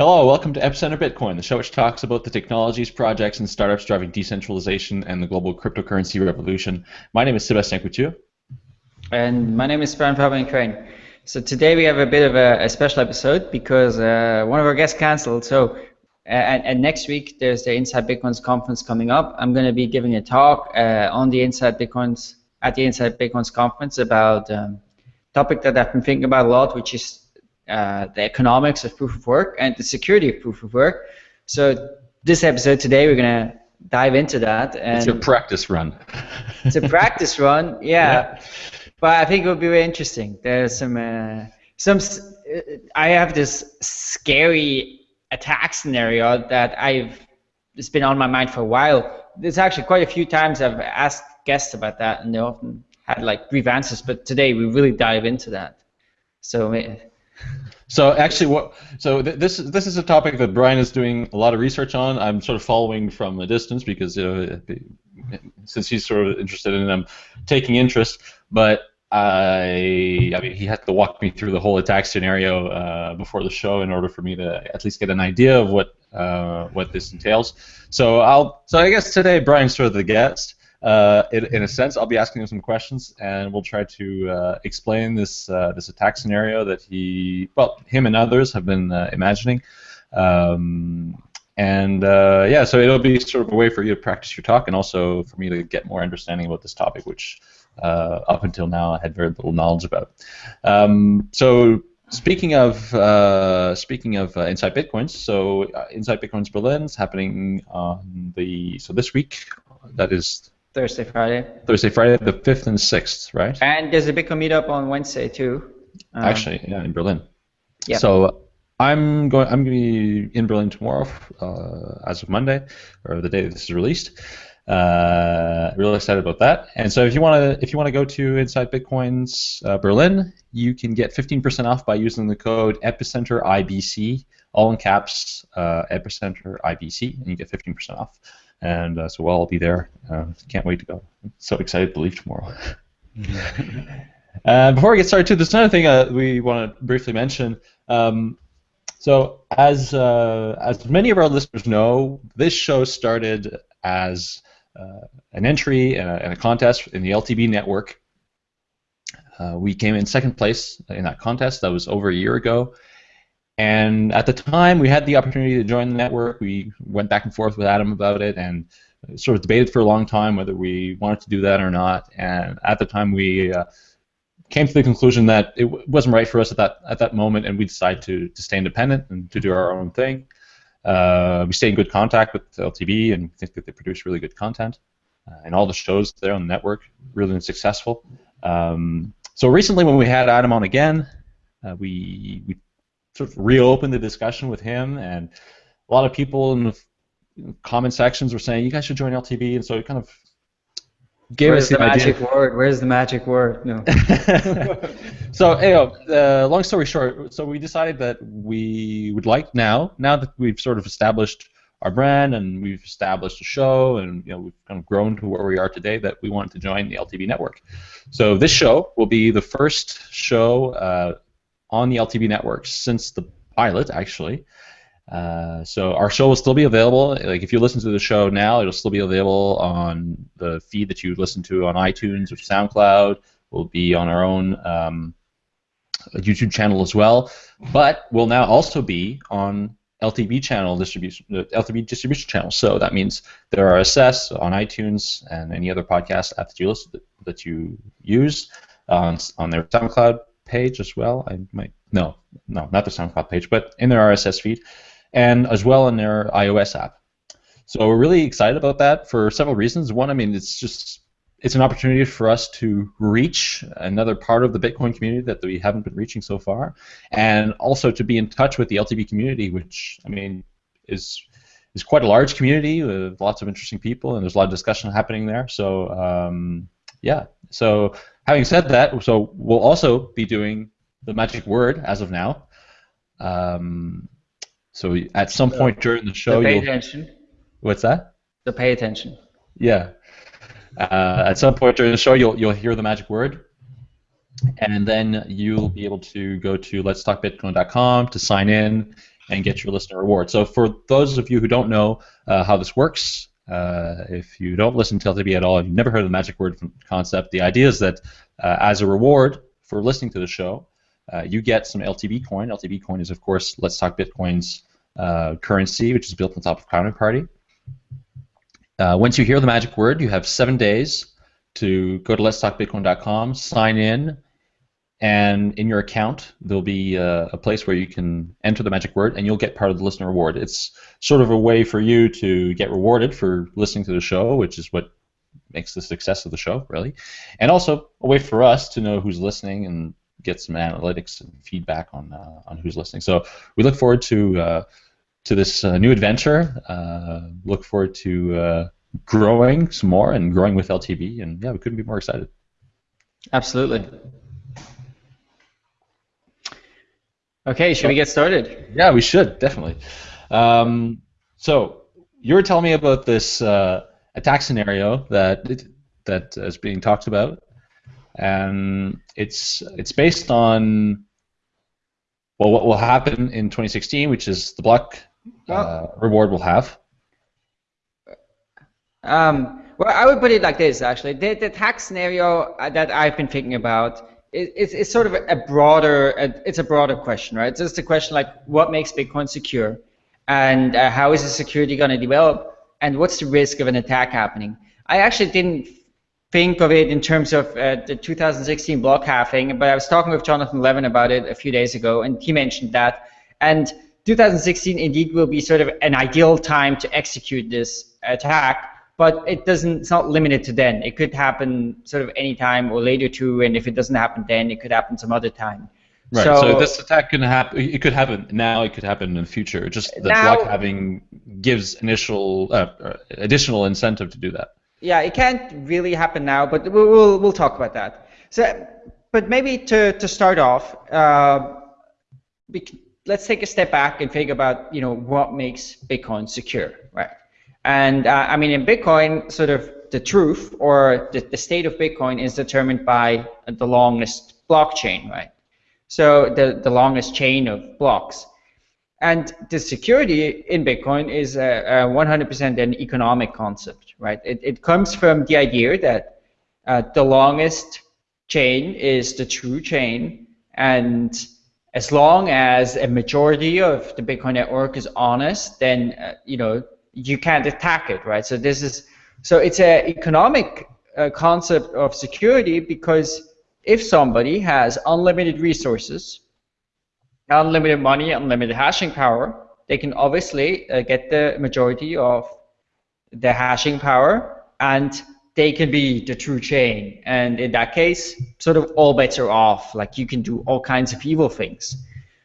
Hello, welcome to Epicenter Bitcoin, the show which talks about the technologies, projects, and startups driving decentralization and the global cryptocurrency revolution. My name is Sebastien Couture. And my name is Brian Fabian Crain. So today we have a bit of a, a special episode because uh, one of our guests canceled. So and, and, next week there's the Inside Bitcoins conference coming up. I'm going to be giving a talk uh, on the Inside Bitcoins at the Inside Bitcoins conference about um, topic that I've been thinking about a lot, which is uh, the economics of proof of work and the security of proof of work. So this episode today, we're gonna dive into that. And it's a practice run. it's a practice run, yeah. yeah. But I think it will be very interesting. There's some uh, some. I have this scary attack scenario that I've it's been on my mind for a while. There's actually quite a few times I've asked guests about that, and they often had like brief answers. But today we really dive into that. So so actually, what? So th- this this is a topic that Brian is doing a lot of research on. I'm sort of following from a distance because you know, since he's sort of interested in them, taking interest. But I, I mean, he had to walk me through the whole attack scenario uh, before the show in order for me to at least get an idea of what uh, what this entails. So I'll. So I guess today Brian's sort of the guest uh, in, in, a sense, I'll be asking him some questions, and we'll try to uh, explain this uh, this attack scenario that he, well, him and others have been uh, imagining. Um, and uh, yeah, so it'll be sort of a way for you to practice your talk, and also for me to get more understanding about this topic, which up until now I had very little knowledge about. Um, so Speaking of uh, speaking of uh, Inside Bitcoins, so uh, Inside Bitcoins Berlin is happening on the so this week. That is Thursday, Friday. Thursday, Friday, the fifth and sixth, right? And there's a Bitcoin meetup on Wednesday too. Um, Actually, yeah, in Berlin. Yeah. So I'm going. I'm going to be in Berlin tomorrow, uh, as of Monday, or the day this is released. Uh, really excited about that. And so if you want to, if you want to go to Inside Bitcoins uh, Berlin, you can get 15% off by using the code Epicenter IBC, all in caps, uh, Epicenter IBC, and you get 15% off and uh, so we'll all be there. Uh, can't wait to go. I'm so excited to leave tomorrow. uh, before we get started, too, there's another thing uh, we want to briefly mention. Um, so, as uh, as many of our listeners know, this show started as uh, an entry and a, and a, contest in the LTB network. we came in second place in that contest. That was over a year ago. And at the time, we had the opportunity to join the network. We went back and forth with Adam about it and sort of debated for a long time whether we wanted to do that or not. And at the time, we uh, came to the conclusion that it wasn't right for us at that at that moment, and we decided to, to stay independent and to do our own thing. Uh, we stay in good contact with LTB and think that they produce really good content. Uh, and all the shows there on the network really been successful. Um, so recently, when we had Adam on again, uh, we we sort of reopened the discussion with him, and a lot of people in the comment sections were saying you guys should join LTB, and so it kind of gave Where's us the, the magic idea. word? Where's the magic word? No. so, anyway, uh, long story short, so we decided that we would like now, now that we've sort of established our brand and we've established a show and you know we've kind of grown to where we are today, that we wanted to join the LTB network. So this show will be the first show uh, on the LTB network since the pilot, actually. Uh, so our show will still be available. Like if you listen to the show now, it'll still be available on the feed that you listen to on iTunes or SoundCloud. Will be on our own um, YouTube channel as well. But will now also be on LTB channel distribution, the LTB distribution channel. So that means there are RSS on iTunes and any other podcast app that you listen that you use on on their SoundCloud page as well. I might no, no, not the SoundCloud page, but in their RSS feed, and as well in their iOS app. So we're really excited about that for several reasons. One, I mean, it's just it's an opportunity for us to reach another part of the Bitcoin community that we haven't been reaching so far, and also to be in touch with the LTB community, which I mean is is quite a large community with lots of interesting people, and there's a lot of discussion happening there. So um, yeah, so having said that, so we'll also be doing the magic word as of now. Um, so at some point during the show, so pay attention. What's that? So pay attention. Yeah. Uh, at some point during the show, you'll you'll hear the magic word, and then you'll be able to go to letstalkbitcoin.com to sign in and get your listener reward. So for those of you who don't know uh, how this works, uh, if you don't listen to LTB at all and you've never heard of the magic word concept, the idea is that uh, as a reward for listening to the show, uh, you get some LTB coin. LTB coin is, of course, Let's Talk Bitcoin's uh, currency, which is built on top of Counterparty. Uh, once you hear the magic word, you have seven days to go to letstalkbitcoin.com, sign in, and in your account there'll be a, a, place where you can enter the magic word and you'll get part of the listener reward. It's sort of a way for you to get rewarded for listening to the show, which is what makes the success of the show, really, and also a way for us to know who's listening and get some analytics and feedback on uh, on who's listening. So we look forward to uh, to this uh, new adventure. Uh, look forward to uh, growing some more and growing with LTB, and yeah, we couldn't be more excited. Absolutely. Okay, should we get started? Yeah, we should definitely. Um, so you were telling me about this uh, attack scenario that that is being talked about, and it's it's based on well what will happen in 2016, which is the block uh, reward will have. Um, well, I would put it like this actually. The, the attack scenario uh, that I've been thinking about it's, it's sort of a broader it's a broader question, right? It's just a question like what makes Bitcoin secure, and uh, how is the security going to develop, and what's the risk of an attack happening? I actually didn't think of it in terms of uh, the 2016 block halving, but I was talking with Jonathan Levin about it a few days ago, and he mentioned that. And 2016 indeed will be sort of an ideal time to execute this attack but it doesn't it's not limited to then. It could happen sort of any time or later too and if it doesn't happen then it could happen some other time. Right so, so this attack can happen it could happen now it could happen in the future. Just the now, block halving gives initial uh, uh, additional incentive to do that. Yeah it can't really happen now but we'll, we'll, we'll talk about that. So but maybe to, to start off uh, let's take a step back and think about you know what makes bitcoin secure right and uh, I mean, in Bitcoin, sort of the truth or the, the state of Bitcoin is determined by the longest blockchain, right? So the, the longest chain of blocks. And the security in Bitcoin is 100% an economic concept, right? It, it comes from the idea that uh, the longest chain is the true chain, and as long as a majority of the Bitcoin network is honest, then uh, you know you can't attack it, right? So this is so it's an economic uh, concept of security because if somebody has unlimited resources, unlimited money, unlimited hashing power, they can obviously uh, get the majority of the hashing power and they can be the true chain. And in that case, sort of all bets are off. Like you can do all kinds of evil things.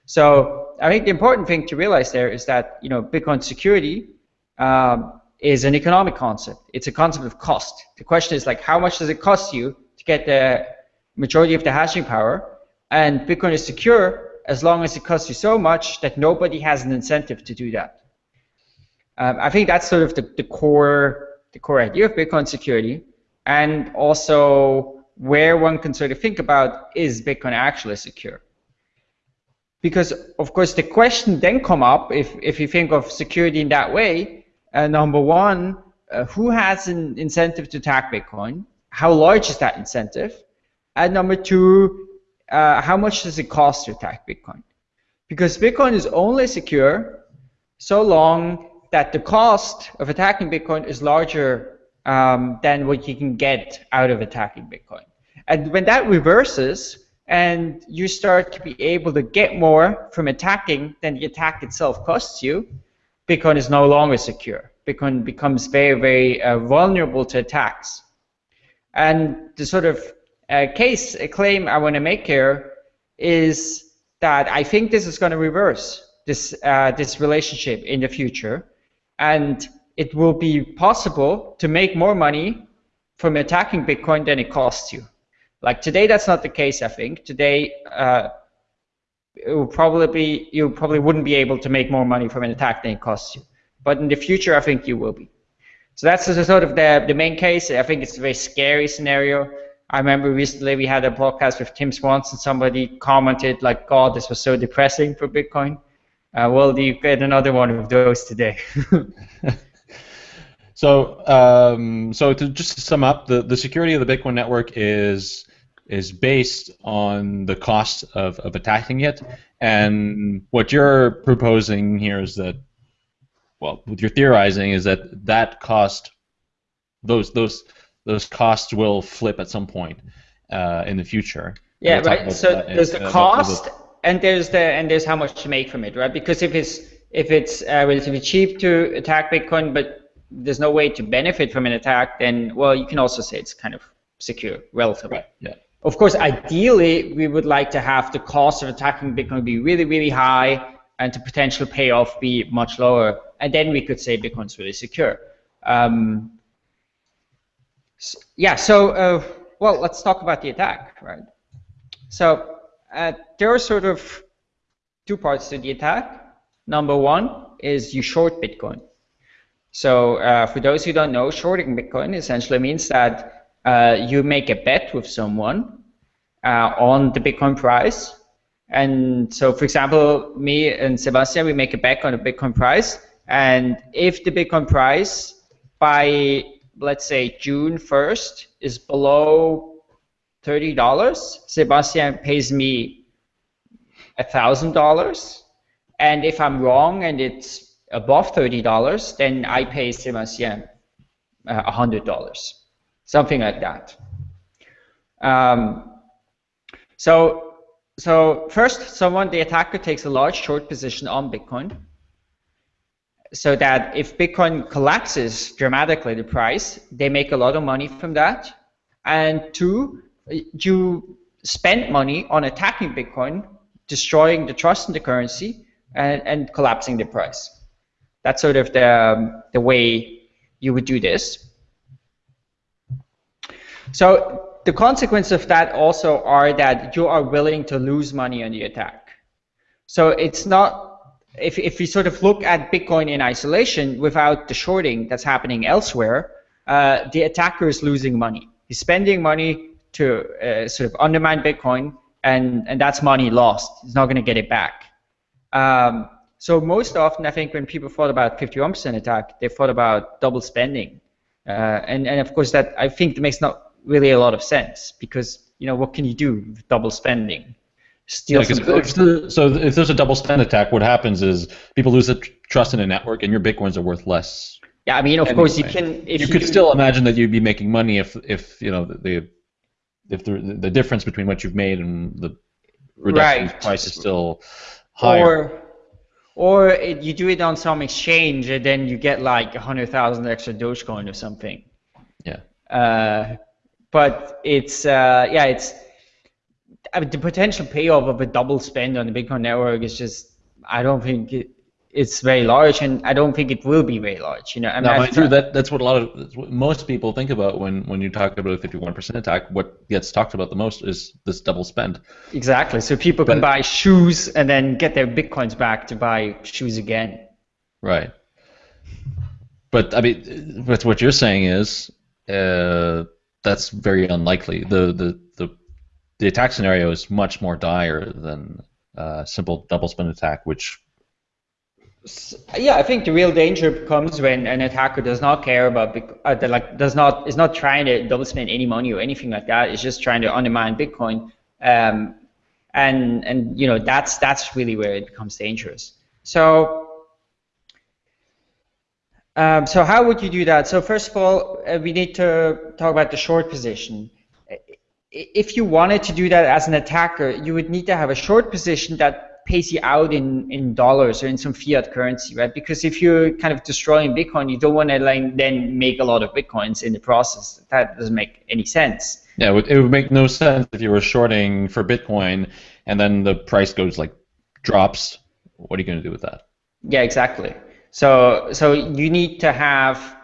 So I think the important thing to realize there is that you know Bitcoin security um, is an economic concept. It's a concept of cost. The question is like, how much does it cost you to get the majority of the hashing power? And Bitcoin is secure as long as it costs you so much that nobody has an incentive to do that. Um, I think that's sort of the, the core the core idea of Bitcoin security, and also where one can sort of think about is Bitcoin actually secure? Because of course the question then come up if if you think of security in that way uh, number one, uh, who has an incentive to attack Bitcoin? How large is that incentive? And number two, uh, how much does it cost to attack Bitcoin? Because Bitcoin is only secure so long that the cost of attacking Bitcoin is larger um, than what you can get out of attacking Bitcoin. And when that reverses, and you start to be able to get more from attacking than the attack itself costs you, Bitcoin is no longer secure. Bitcoin becomes very, very uh, vulnerable to attacks. And the sort of uh, case, a claim I want to make here is that I think this is going to reverse this uh, this relationship in the future, and it will be possible to make more money from attacking Bitcoin than it costs you. Like today, that's not the case. I think today uh, it will probably be you probably wouldn't be able to make more money from an attack than it costs you. But in the future, I think you will be. So that's sort of the, the main case. I think it's a very scary scenario. I remember recently we had a podcast with Tim Swanson. Somebody commented like, "God, this was so depressing for Bitcoin." Uh, well, you get another one of those today. so, um, so to just sum up, the, the security of the Bitcoin network is is based on the cost of, of attacking it, and what you're proposing here is that, well, what you're theorizing is that that cost, those those those costs will flip at some point uh, in the future. Yeah, right. So there's the cost, and there's the and there's how much to make from it, right? Because if it's if it's uh, relatively cheap to attack Bitcoin, but there's no way to benefit from an attack, then well, you can also say it's kind of secure, relatively. Right. Yeah. Of course, ideally, we would like to have the cost of attacking Bitcoin be really, really high, and the potential payoff be much lower, and then we could say Bitcoin's really secure. Um, so, yeah. So, uh, well, let's talk about the attack, right? So uh, there are sort of two parts to the attack. Number one is you short Bitcoin. So uh, for those who don't know, shorting Bitcoin essentially means that uh, you make a bet with someone uh, on the Bitcoin price. And so, for example, me and Sebastian, we make a bet on the Bitcoin price. And if the Bitcoin price by, let's say, June 1st is below $30, Sebastian pays me $1,000. And if I'm wrong and it's above $30, then I pay Sebastian uh, $100. Something like that. Um, so, so first, someone, the attacker takes a large short position on Bitcoin so that if Bitcoin collapses dramatically the price, they make a lot of money from that. And two, you spend money on attacking Bitcoin, destroying the trust in the currency, and, and collapsing the price. That's sort of the, um, the way you would do this. So the consequence of that also are that you are willing to lose money on the attack. So it's not, if, if we sort of look at Bitcoin in isolation without the shorting that's happening elsewhere, uh, the attacker is losing money. He's spending money to uh, sort of undermine Bitcoin, and, and that's money lost. He's not going to get it back. Um, so most often, I think when people thought about 51% attack, they thought about double spending. Uh, and, and of course, that I think makes not really a lot of sense because, you know, what can you do with double spending? Steal yeah, if the, so if there's a double spend attack, what happens is people lose the trust in a network, and your bitcoins are worth less. Yeah, I mean, of anyway. course, you can. you, you could still imagine that you'd be making money if, if you know, the if the the difference between what you've made and the reduction right. price is still higher. Or, or it, you do it on some exchange and then you get like a hundred thousand extra Dogecoin or something. Yeah. Uh, but it's uh, yeah, it's I mean, the potential payoff of a double spend on the Bitcoin network is just I don't think it, it's very large, and I don't think it will be very large. You know, I mean, no, you, that that's what a lot of most people think about when when you talk about a 51% attack. What gets talked about the most is this double spend. Exactly. So people but, can buy shoes and then get their bitcoins back to buy shoes again. Right. But I mean, but what you're saying is uh, that's very unlikely. The the the the attack scenario is much more dire than a uh, simple double spend attack, which yeah, I think the real danger comes when an attacker does not care about uh, like does not is not trying to double spend any money or anything like that. It's just trying to undermine Bitcoin, um, and and you know that's that's really where it becomes dangerous. So. Um, so how would you do that? So first of all, uh, we need to talk about the short position. If you wanted to do that as an attacker, you would need to have a short position that pays you out in, in dollars or in some fiat currency, right? Because if you're kind of destroying Bitcoin, you don't want to like, then make a lot of Bitcoins in the process. That doesn't make any sense. Yeah, it would, it would make no sense if you were shorting for Bitcoin and then the price goes like drops. What are you going to do with that? Yeah, exactly. So so you need to have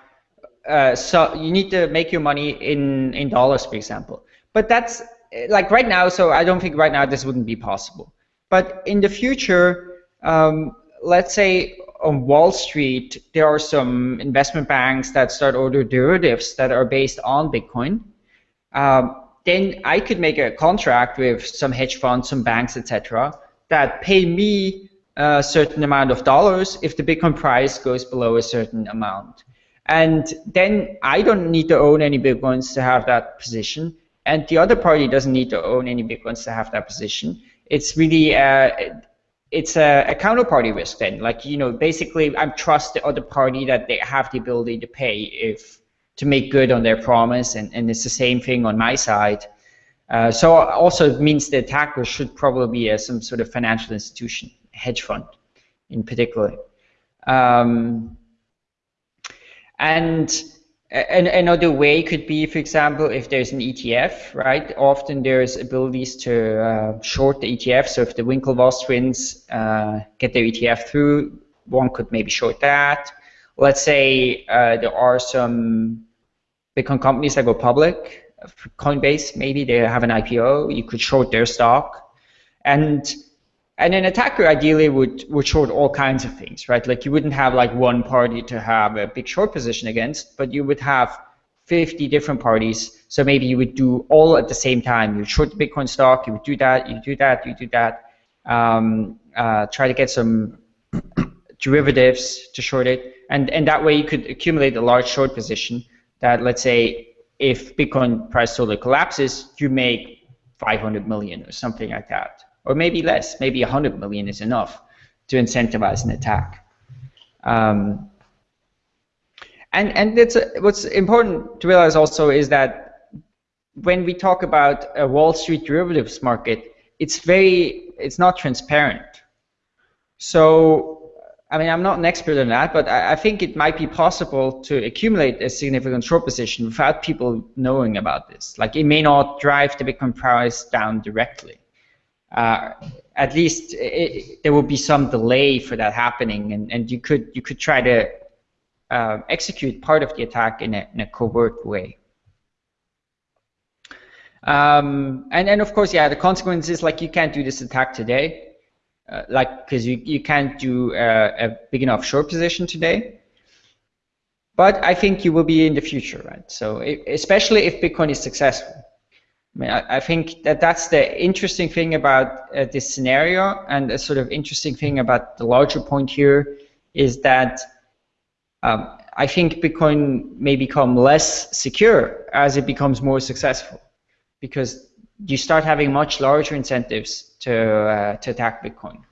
uh, so you need to make your money in in dollars, for example. But that's like right now. So I don't think right now this wouldn't be possible. But in the future, um, let's say on Wall Street, there are some investment banks that start order derivatives that are based on Bitcoin. Um, then I could make a contract with some hedge funds, some banks, etc., that pay me a certain amount of dollars if the Bitcoin price goes below a certain amount. And then I don't need to own any Bitcoins to have that position, and the other party doesn't need to own any Bitcoins to have that position. It's really uh, it's a, a, counterparty risk then. Like you know, basically, I trust the other party that they have the ability to pay if to make good on their promise, and, and it's the same thing on my side. Uh, so also it means the attacker should probably be a, some sort of financial institution, hedge fund in particular. Um, and an, another way could be, for example, if there's an ETF, right? Often there's abilities to uh, short the ETF. So if the Winklevoss twins uh, get their ETF through, one could maybe short that. Let's say uh, there are some Bitcoin companies that go public Coinbase, maybe they have an IPO, you could short their stock. And and an attacker ideally would, would short all kinds of things, right? Like you wouldn't have like one party to have a big short position against, but you would have 50 different parties. So maybe you would do all at the same time. You short the Bitcoin stock, you would do that, you do that, you do that. Um, uh, try to get some derivatives to short it, and and that way you could accumulate a large short position. That let's say if Bitcoin price totally collapses, you make 500 million or something like that, or maybe less. Maybe 100 million is enough to incentivize an attack. Um, and and it's what's important to realize also is that when we talk about a Wall Street derivatives market, it's very it's not transparent. So I mean, I'm not an expert on that, but I, I, think it might be possible to accumulate a significant short position without people knowing about this. Like, it may not drive the Bitcoin price down directly. Uh, at least it, there will be some delay for that happening, and, and you could you could try to uh, execute part of the attack in a, in a covert way. Um, and then, of course, yeah, the consequence is like you can't do this attack today uh, like because you, you can't do a, a, big enough short position today. But I think you will be in the future, right? So it, especially if Bitcoin is successful. I mean, I, I, think that that's the interesting thing about uh, this scenario, and a sort of interesting thing about the larger point here is that um, I think Bitcoin may become less secure as it becomes more successful, because you start having much larger incentives to uh, to attack Bitcoin.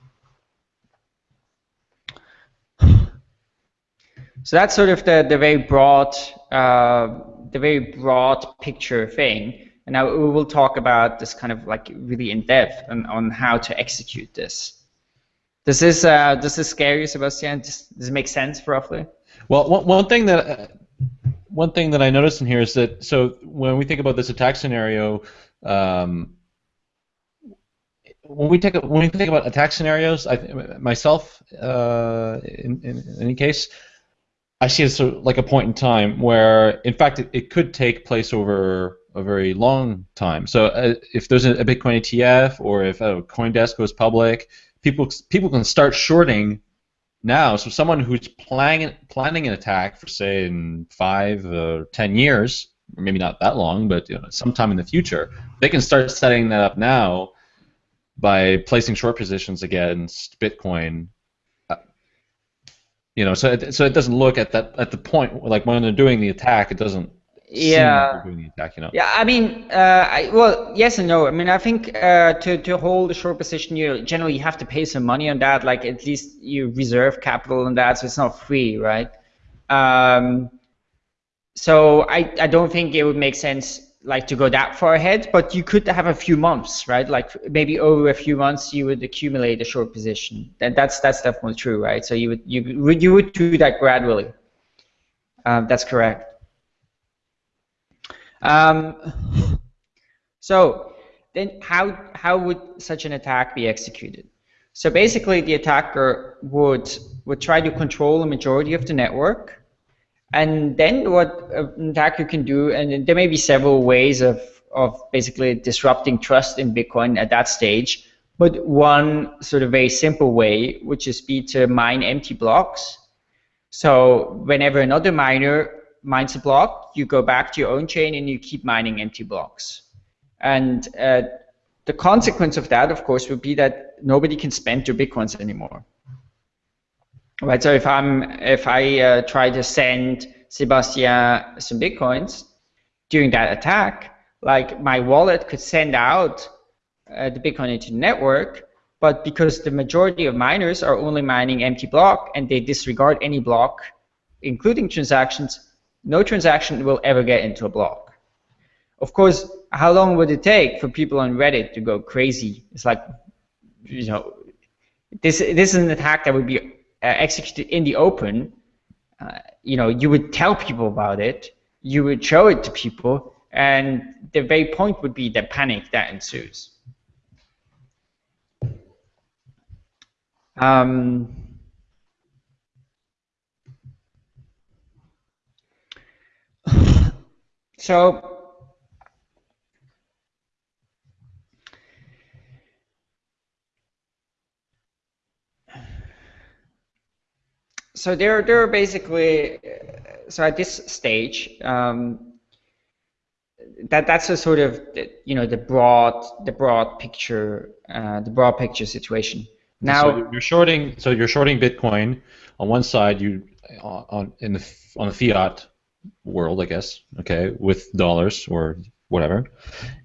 So that's sort of the the very broad uh, the very broad picture thing. And now we will talk about this kind of like really in depth on, on how to execute this. Does this uh, does this scare you, Sebastian? Does, does it make sense roughly? Well, one, one thing that uh, one thing that I noticed in here is that so when we think about this attack scenario, um, when we take when we think about attack scenarios, I, myself, uh, in, in, in, any case, I see it sort of like a point in time where, in fact, it, it could take place over a very long time. So uh, if there's a, Bitcoin ETF or if uh, CoinDesk goes public, people people can start shorting now. So someone who's planning planning an attack for say in five or ten years, maybe not that long, but you know, sometime in the future, they can start setting that up now by placing short positions against Bitcoin. Uh, you know, so it, so it doesn't look at that at the point like when they're doing the attack, it doesn't. Yeah. Doing the attack, you know. Yeah, I mean, uh, I, well, yes and no. I mean, I think uh, to to hold a short position, you generally you have to pay some money on that. Like at least you reserve capital on that, so it's not free, right? Um, so I, I don't think it would make sense like to go that far ahead, but you could have a few months, right? Like maybe over a few months you would accumulate a short position. That, that's that's definitely true, right? So you would you would you would do that gradually. Um, that's correct. Um, so then how how would such an attack be executed? So basically the attacker would would try to control a majority of the network and then what an attacker can do, and there may be several ways of, of basically disrupting trust in Bitcoin at that stage, but one sort of very simple way would just be to mine empty blocks. So whenever another miner mines a block, you go back to your own chain and you keep mining empty blocks. And uh, the consequence of that, of course, would be that nobody can spend your Bitcoins anymore Right. So if I'm if I uh, try to send Sebastian some bitcoins during that attack, like my wallet could send out uh, the Bitcoin into the network, but because the majority of miners are only mining empty block and they disregard any block, including transactions, no transaction will ever get into a block. Of course, how long would it take for people on Reddit to go crazy? It's like, you know, this this is an attack that would be uh, executed in the open. Uh, you know, you would tell people about it, you would show it to people, and the very point would be the panic that ensues. Um, so so there, there are basically so at this stage um, that that's a sort of you know the broad the broad picture uh, the broad picture situation. Now so you're shorting. So you're shorting Bitcoin on one side. You on in the on the fiat world, I guess. Okay, with dollars or whatever,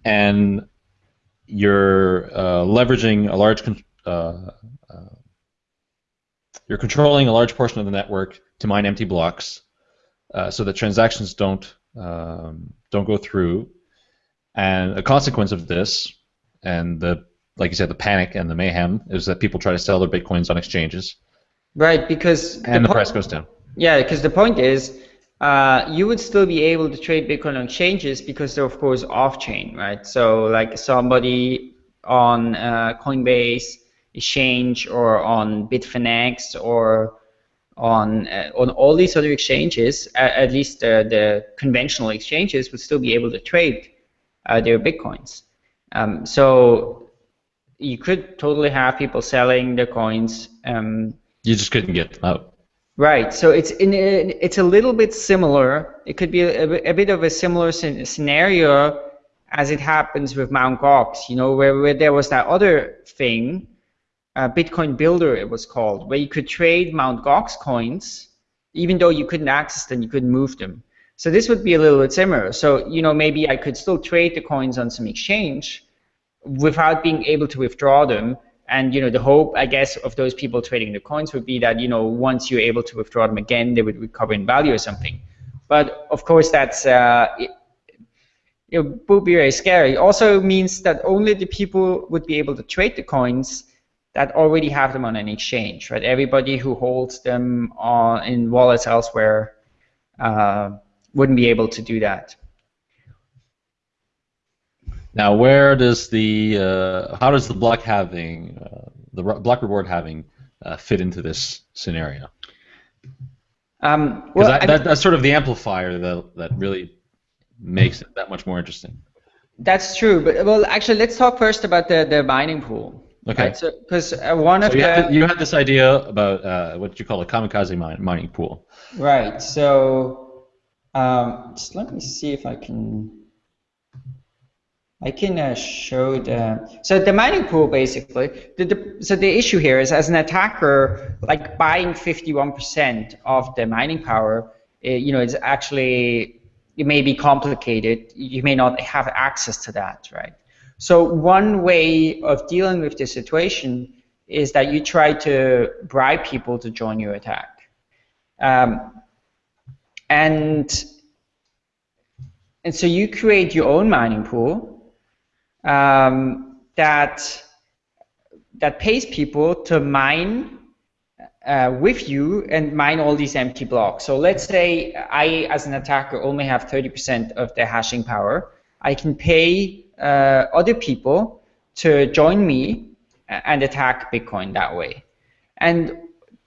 and you're uh, leveraging a large. Uh, uh, you're controlling a large portion of the network to mine empty blocks, uh, so that transactions don't um, don't go through. And a consequence of this, and the like you said, the panic and the mayhem is that people try to sell their bitcoins on exchanges. Right, because and the, the price goes down. Yeah, because the point is, uh, you would still be able to trade Bitcoin on exchanges because they're of course off-chain, right? So like somebody on uh, Coinbase exchange or on Bitfinex or on uh, on all these other exchanges, at, least the conventional exchanges would still be able to trade uh, their bitcoins. Um, so you could totally have people selling their coins. Um, you just couldn't get them out. Right. So it's in it's a little bit similar. It could be a, a bit of a similar scenario as it happens with Mt. Gox. You know, where, where there was that other thing, uh, Bitcoin Builder, it was called, where you could trade Mt. Gox coins, even though you couldn't access them, you couldn't move them. So this would be a little bit similar. So you know, maybe I could still trade the coins on some exchange without being able to withdraw them and you know the hope i guess of those people trading the coins would be that you know once you're able to withdraw them again they would recover in value or something. But of course that's uh, it, would be very scary. It also means that only the people would be able to trade the coins that already have them on an exchange right? Everybody who holds them on in wallets elsewhere uh, wouldn't be able to do that now, where does the uh, how does the block halving, uh, the block reward halving uh, fit into this scenario? Um, well, that, that, that's sort of the amplifier that that really makes it that much more interesting. That's true, but well, actually, let's talk first about the the mining pool. Okay. Right? So, because uh, one so of you the had, you had this idea about uh, what you call a kamikaze mine, mining pool. Right. So, um, just let me see if I can. I can uh, show the so the mining pool basically. The, the, so the issue here is as an attacker, like buying 51% of the mining power, it, eh, you know, it's actually it may be complicated. You may not have access to that, right? So one way of dealing with this situation is that you try to bribe people to join your attack, um, and and so you create your own mining pool um, that that pays people to mine uh, with you and mine all these empty blocks. So let's say I, as an attacker, only have 30% of the hashing power. I can pay uh, other people to join me and attack Bitcoin that way. And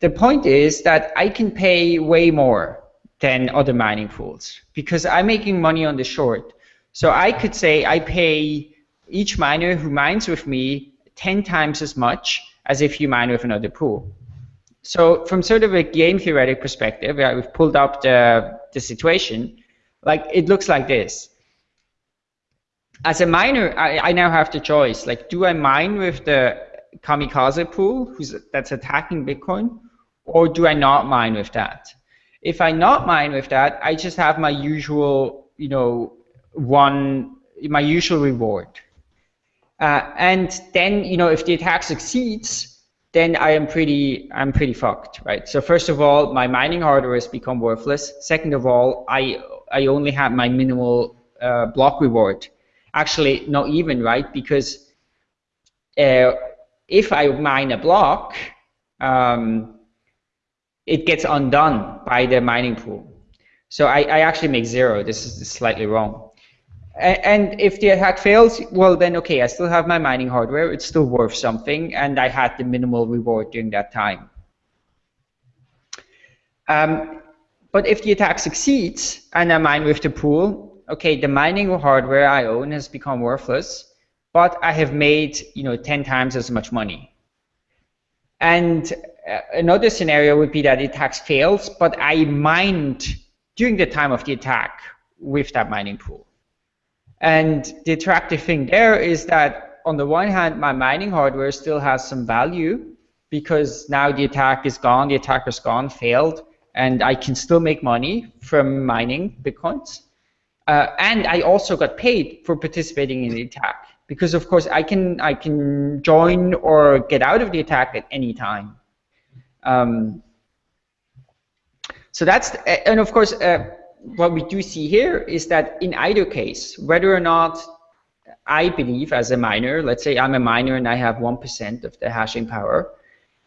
the point is that I can pay way more than other mining pools because I'm making money on the short. So I could say I pay each miner who mines with me 10 times as much as if you mine with another pool. So from sort of a game theoretic perspective, we've pulled up the, the situation, like it looks like this. As a miner, I, I now have the choice, like do I mine with the kamikaze pool who's that's attacking Bitcoin, or do I not mine with that? If I not mine with that, I just have my usual, you know, one, my usual reward. Uh, and then, you know, if the attack succeeds, then I am pretty, I'm pretty fucked, right? So first of all, my mining hardware has become worthless. Second of all, I, I only have my minimal uh, block reward. Actually, not even, right? Because uh, if I mine a block, um, it gets undone by the mining pool. So I, I actually make zero. This is slightly wrong. And if the attack fails, well then okay, I still have my mining hardware, it's still worth something, and I had the minimal reward during that time. Um, but if the attack succeeds and I mine with the pool, okay, the mining hardware I own has become worthless, but I have made you know 10 times as much money. And uh, another scenario would be that the attack fails, but I mined during the time of the attack with that mining pool. And the attractive thing there is that on the one hand, my mining hardware still has some value because now the attack is gone, the attacker's gone, failed, and I can still make money from mining bitcoins. Uh, and I also got paid for participating in the attack because, of course, I can I can join or get out of the attack at any time. Um, so that's and of course. Uh, what we do see here is that in either case, whether or not I believe as a miner, let's say I'm a miner and I have 1% of the hashing power,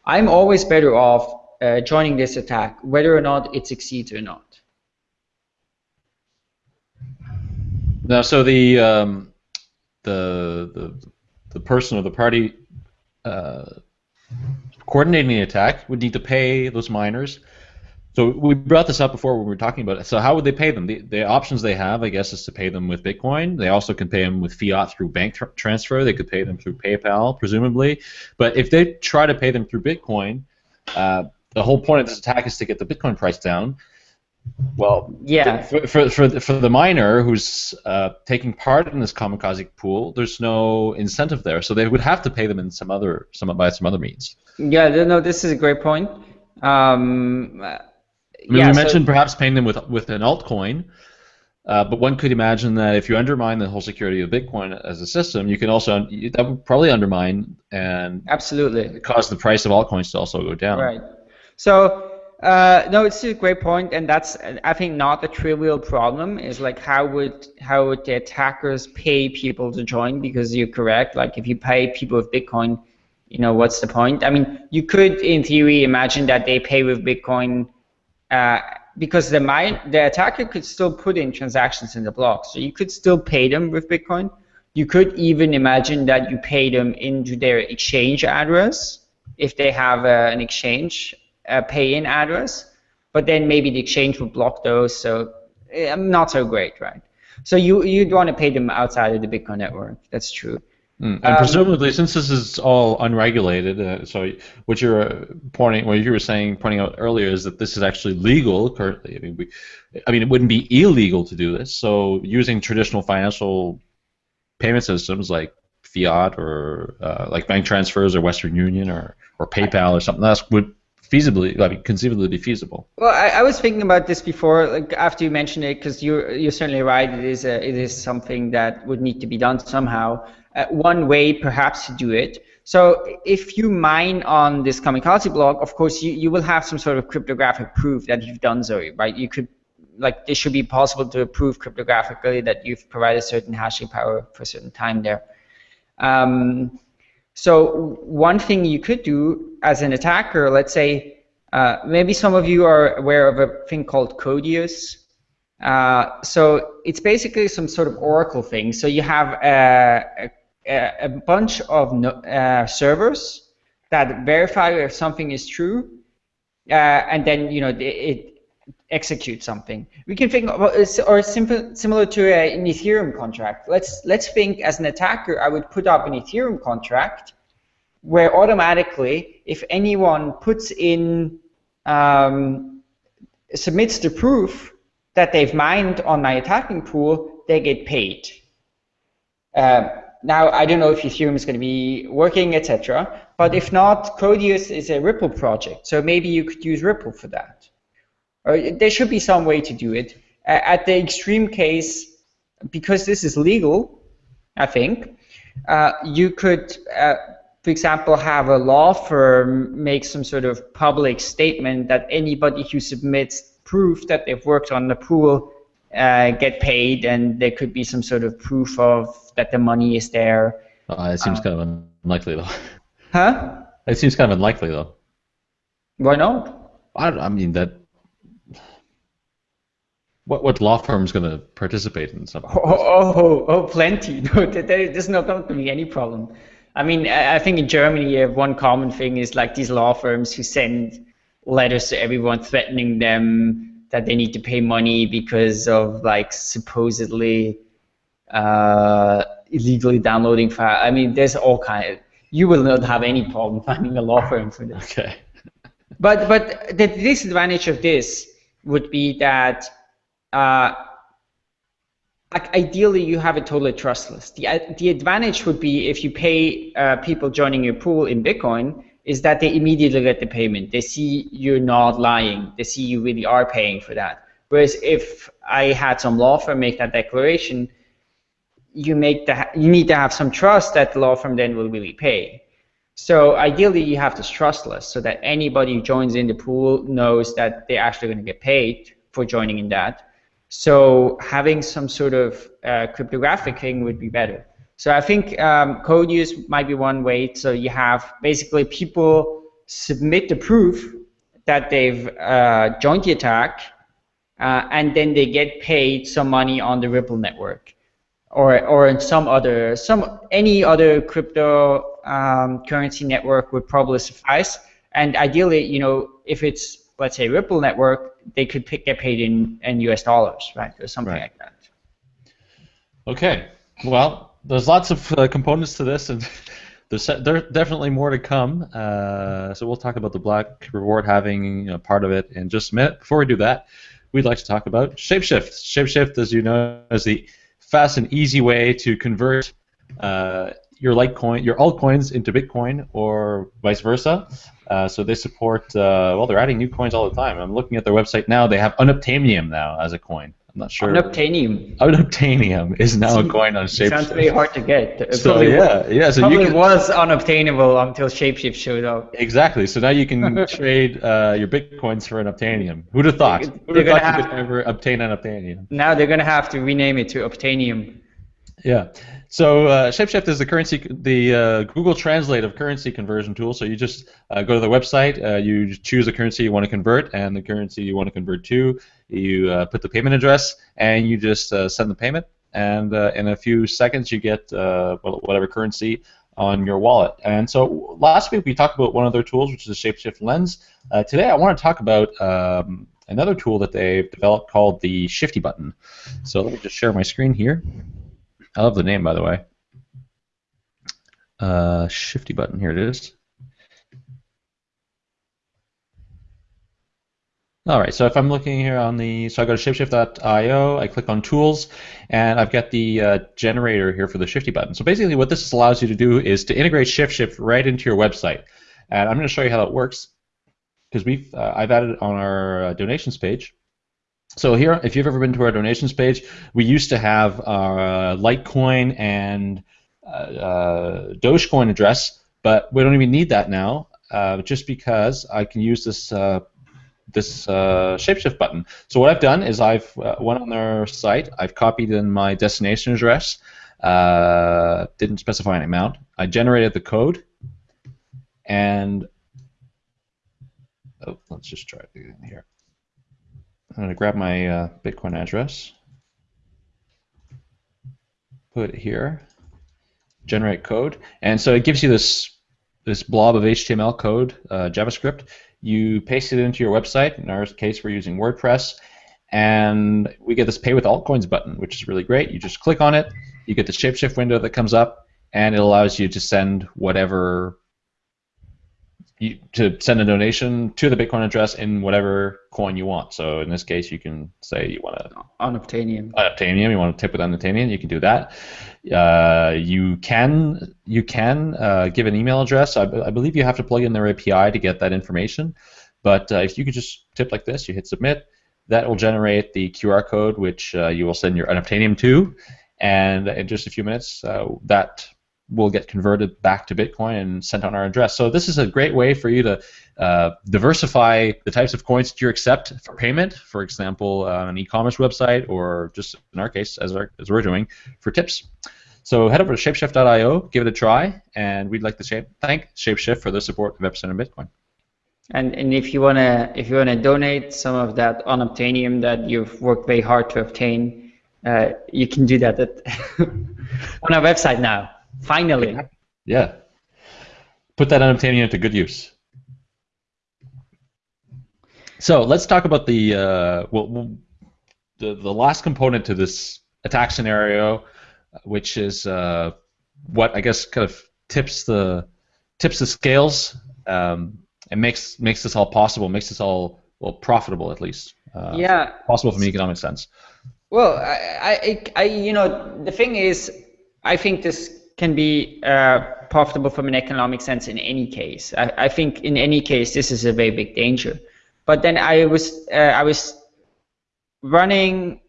I'm always better off uh, joining this attack, whether or not it succeeds or not. Now, so the um, the, the the person or the party uh, coordinating the attack would need to pay those miners so we brought this up before when we were talking about it. So how would they pay them? The, the options they have, I guess, is to pay them with Bitcoin. They also can pay them with fiat through bank tr- transfer. They could pay them through PayPal, presumably. But if they try to pay them through Bitcoin, uh, the whole point of this attack is to get the Bitcoin price down. Well, yeah. For for for the, for the miner who's uh, taking part in this kamikaze pool, there's no incentive there, so they would have to pay them in some other some by some other means. Yeah, no, this is a great point. Um, I mean, yeah, we mentioned so, perhaps paying them with with an altcoin, uh, but one could imagine that if you undermine the whole security of Bitcoin as a system, you can also that would probably undermine and absolutely cause the price of altcoins to also go down. Right. So. Uh, no, it's a great point, and that's I think not a trivial problem. Is like how would how would the attackers pay people to join? Because you're correct. Like if you pay people with Bitcoin, you know what's the point? I mean, you could in theory imagine that they pay with Bitcoin uh, because the mine, the attacker could still put in transactions in the block. So you could still pay them with Bitcoin. You could even imagine that you pay them into their exchange address if they have uh, an exchange uh, pay-in address. But then maybe the exchange would block those, so uh, not so great, right? So you you'd want to pay them outside of the Bitcoin network. That's true. Mm. And um, presumably, since this is all unregulated, uh, so what you're uh, pointing, what you were saying, pointing out earlier, is that this is actually legal currently. I mean, we, I mean, it wouldn't be illegal to do this. So using traditional financial payment systems like fiat or uh, like bank transfers or Western Union or or PayPal or something else would feasibly, I mean, conceivably be feasible. Well, I, I was thinking about this before, like after you mentioned it, because you're you're certainly right. It is a, it is something that would need to be done somehow uh, one way perhaps to do it. So if you mine on this kamikaze block, of course you, you will have some sort of cryptographic proof that you've done so, right? You could like it should be possible to prove cryptographically that you've provided certain hashing power for a certain time there. Um, so one thing you could do as an attacker, let's say, uh, maybe some of you are aware of a thing called Codius. Uh, so it's basically some sort of Oracle thing. So you have a, a a, bunch of no, uh, servers that verify if something is true, uh, and then you know it, it, executes something. We can think of, or simple, similar to a, an Ethereum contract. Let's let's think as an attacker, I would put up an Ethereum contract where automatically, if anyone puts in um, submits the proof that they've mined on my attacking pool, they get paid. Uh, now I don't know if Ethereum is going to be working, etc. But if not, Codius is a Ripple project, so maybe you could use Ripple for that. Or there should be some way to do it. at the extreme case, because this is legal, I think, uh, you could, uh, for example, have a law firm make some sort of public statement that anybody who submits proof that they've worked on the pool uh, get paid, and there could be some sort of proof of that the money is there. Uh, it seems um, kind of unlikely, though. Huh? It seems kind of unlikely, though. Why not? I, I mean that. What what law firm is going to participate in something? Oh, oh, oh, oh, plenty. No, there, there's not going to be any problem. I mean, I think in Germany, one common thing is like these law firms who send letters to everyone threatening them that they need to pay money because of like supposedly uh, illegally downloading file. I mean, there's all kind. Of, you will not have any problem finding a law firm for this. Okay. but but the disadvantage of this would be that uh, ideally you have a totally trustless. The the advantage would be if you pay uh, people joining your pool in Bitcoin is that they immediately get the payment. They see you're not lying. They see you really are paying for that. Whereas if I had some law firm make that declaration, you make the you need to have some trust that the law firm then will really pay. So ideally, you have this trustless, so that anybody who joins in the pool knows that they're actually going to get paid for joining in that. So having some sort of uh, cryptographic thing would be better. So I think um, use might be one way. So you have basically people submit the proof that they've uh, joined the attack, uh, and then they get paid some money on the Ripple network, or or in some other some any other crypto um, currency network would probably suffice. And ideally, you know, if it's let's say Ripple network, they could pick, get paid in, in US dollars, right, or something right. like that. Okay. Well, there's lots of uh, components to this, and there's there's definitely more to come. Uh, so we'll talk about the block reward halving you know, part of it in just a minute. Before we do that, we'd like to talk about Shapeshift. Shapeshift, as you know, is the fast and easy way to convert uh, your Litecoin, your altcoins into Bitcoin, or vice versa. Uh, so they support. Uh, well, they're adding new coins all the time. I'm looking at their website now. They have unobtainium now as a coin. I'm not sure. Unobtainium. Unobtainium is now a coin on Shapeshift. Sounds very hard to get. It so yeah, yeah. So you can, was unobtainable until Shapeshift showed up. Exactly. So now you can trade uh, your bitcoins for Unobtainium. Who'd have thought? Who'd have thought you could ever obtain Unobtainium? Now they're gonna have to rename it to Obtainium. Yeah. So uh, Shapeshift is the currency, the uh, Google Translate of currency conversion tool. So you just uh, go to the website, uh, you choose a currency you want to convert, and the currency you want to convert to. You uh, put the payment address, and you just uh, send the payment. And in a few seconds, you get whatever currency on your wallet. And so last week we talked about one of their tools, which is the Shapeshift Lens. today I want to talk about um, another tool that they've developed called the Shifty button. So let me just share my screen here. I love the name, by the way. Uh, shifty button, here it is. All right, so if I'm looking here on the, so I go to shapeshift.io, I click on tools, and I've got the uh, generator here for the Shifty button. So basically what this allows you to do is to integrate ShiftShift right into your website. And I'm going to show you how that works, because we've, uh, I've added it on our uh, donations page. So here, if you've ever been to our donations page, we used to have our Litecoin and uh, uh, Dogecoin address, but we don't even need that now, uh, just because I can use this uh, this uh, shapeshift button. So what I've done is I've uh, went on their site, I've copied in my destination address, didn't specify an amount, I generated the code, and oh, let's just try it here. I'm going to grab my uh, Bitcoin address, put it here, generate code, and so it gives you this this blob of HTML code, uh, JavaScript. You paste it into your website. In our case, we're using WordPress, and we get this Pay with Altcoins button, which is really great. You just click on it, you get the shapeshift window that comes up, and it allows you to send whatever you, to send a donation to the Bitcoin address in whatever coin you want. So in this case, you can say you want to unobtainium. Unobtainium. You want to tip with unobtainium, you can do that. Uh, you can you can uh, give an email address. I, I, believe you have to plug in their API to get that information. But uh, if you could just tip like this, you hit submit, that will generate the QR code which uh, you will send your unobtainium to, and in just a few minutes, uh, that will get converted back to Bitcoin and sent on our address. So this is a great way for you to uh, diversify the types of coins that you accept for payment. For example, uh, an e-commerce website, or just in our case, as, our, as we're doing, for tips. So head over to shapeshift.io, give it a try, and we'd like to shape, thank Shapeshift for the support of Epicenter Bitcoin. And and if you wanna if you wanna donate some of that unobtainium that you've worked very hard to obtain, uh, you can do that at on our website now. Finally. Yeah. Put that unobtainium to good use. So let's talk about the uh, well, the the last component to this attack scenario, which is uh, what I guess kind of tips the tips the scales um, and makes makes this all possible, makes this all well profitable at least. Uh, yeah. Possible from an economic sense. Well, I, I, I, you know, the thing is, I think this can be uh, profitable from an economic sense in any case. I, I, think in any case this is a very big danger. But then I was uh, I was running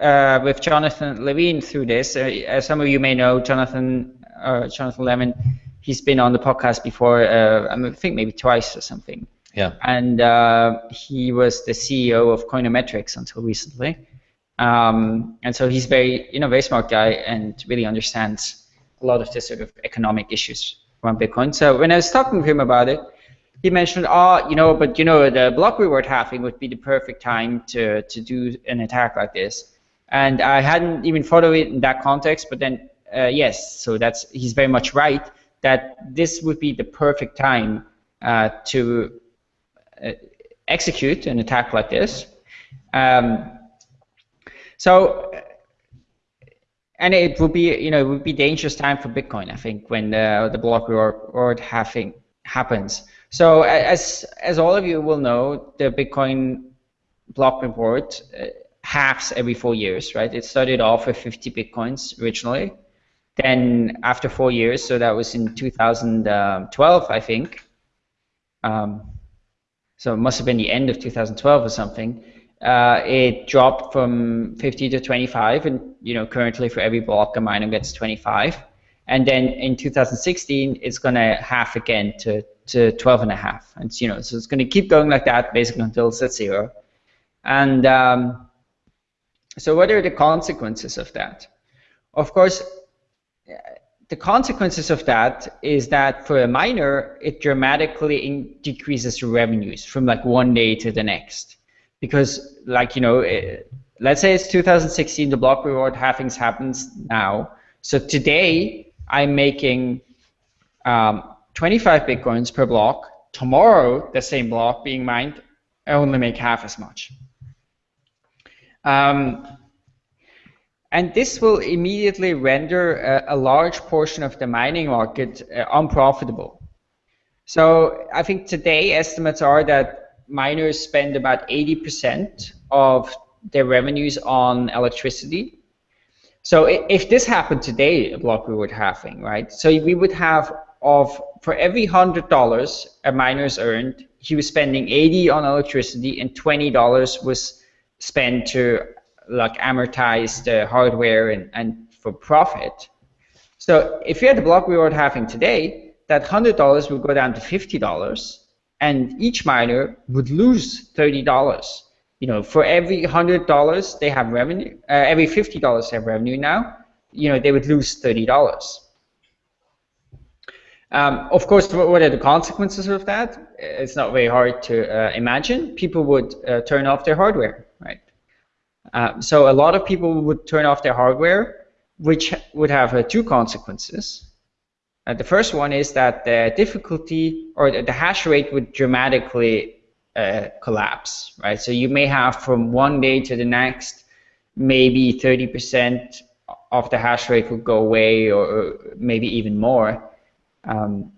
uh, with Jonathan Levin through this. Uh, as some of you may know, Jonathan uh, Jonathan Levin, he's been on the podcast before. Uh, I think maybe twice or something. Yeah. And he was the CEO of Coinometrics until recently. Um, and so he's very, you know, very smart guy and really understands a lot of the sort of economic issues around Bitcoin. So when I was talking to him about it, he mentioned, oh, you know, but you know, the block reward halving would be the perfect time to to do an attack like this. And I hadn't even thought of it in that context, but then uh, yes, so that's he's very much right that this would be the perfect time uh, to uh, execute an attack like this. Um, so and it would be you know it would be dangerous time for Bitcoin I think when the the block reward halving happens. So as as all of you will know, the Bitcoin block reward uh, halves every four years, right? It started off with 50 bitcoins originally. Then after four years, so that was in 2012, I think. Um, so it must have been the end of 2012 or something uh, it dropped from 50 to 25, and you know currently for every block a miner gets 25. And then in 2016, it's going to half again to, to 12 and a half. And you know, so it's going to keep going like that basically until it's at zero. And um, so, what are the consequences of that? Of course, the consequences of that is that for a miner, it dramatically decreases revenues from like one day to the next because like you know it, eh, let's say it's 2016 the block reward halvings happens now. So today i'm making um, 25 bitcoins per block. Tomorrow the same block being mined i only make half as much. Um, and this will immediately render a, a, large portion of the mining market uh, unprofitable. So i think today estimates are that miners spend about 80% of their revenues on electricity. So if this happened today, a block reward halving, right? So we would have of for every hundred dollars a miner's earned, he was spending 80 on electricity and 20 dollars was spent to like amortize the hardware and, and for profit. So if you had the block reward halving today, that hundred dollars would go down to fifty dollars and each miner would lose $30. You know, for every $100 they have revenue, uh, every $50 they have revenue now, you know, they would lose $30. Um, of course, what are the consequences of that? It's not very hard to uh, imagine. People would uh, turn off their hardware, right? Uh, so a lot of people would turn off their hardware, which would have uh, two consequences. Uh, the first one is that the difficulty or the hash rate would dramatically uh, collapse, right? So you may have from one day to the next, maybe 30% of the hash rate would go away or, maybe even more. Um,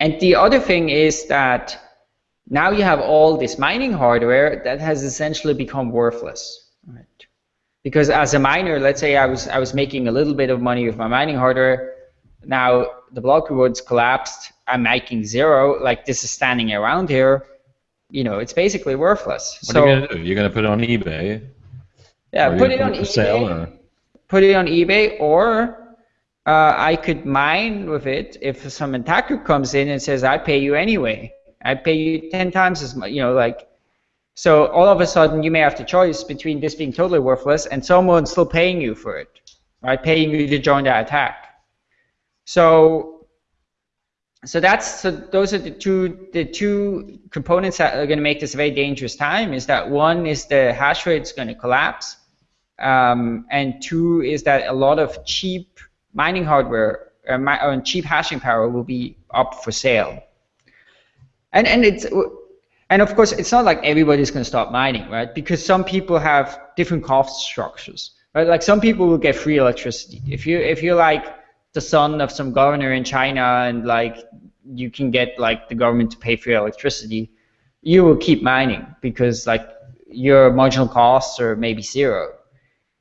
And the other thing is that now you have all this mining hardware that has essentially become worthless. Right? Because as a miner, let's say I was I was making a little bit of money with my mining hardware. Now the block rewards collapsed. I'm making zero. Like this is standing around here. You know, it's basically worthless. What so, are you gonna do? You're gonna put it on eBay. Yeah, put it on eBay. sale, or- Put it on eBay, or uh, I could mine with it if some attacker comes in and says, "I pay you anyway. I pay you ten times as much." You know, like. So all of a sudden, you may have the choice between this being totally worthless and someone still paying you for it, right? Paying you to join that attack. So, so that's so those are the two the two components that are going to make this a very dangerous time. Is that one is the hash rate is going to collapse, um, and two is that a lot of cheap mining hardware uh, mi- uh, cheap hashing power will be up for sale. And and it's and of course it's not like everybody's going to stop mining, right? Because some people have different cost structures, right? Like some people will get free electricity. If you if you're like the son of some governor in China and like you can get like the government to pay for your electricity, you will keep mining because like your marginal costs are maybe zero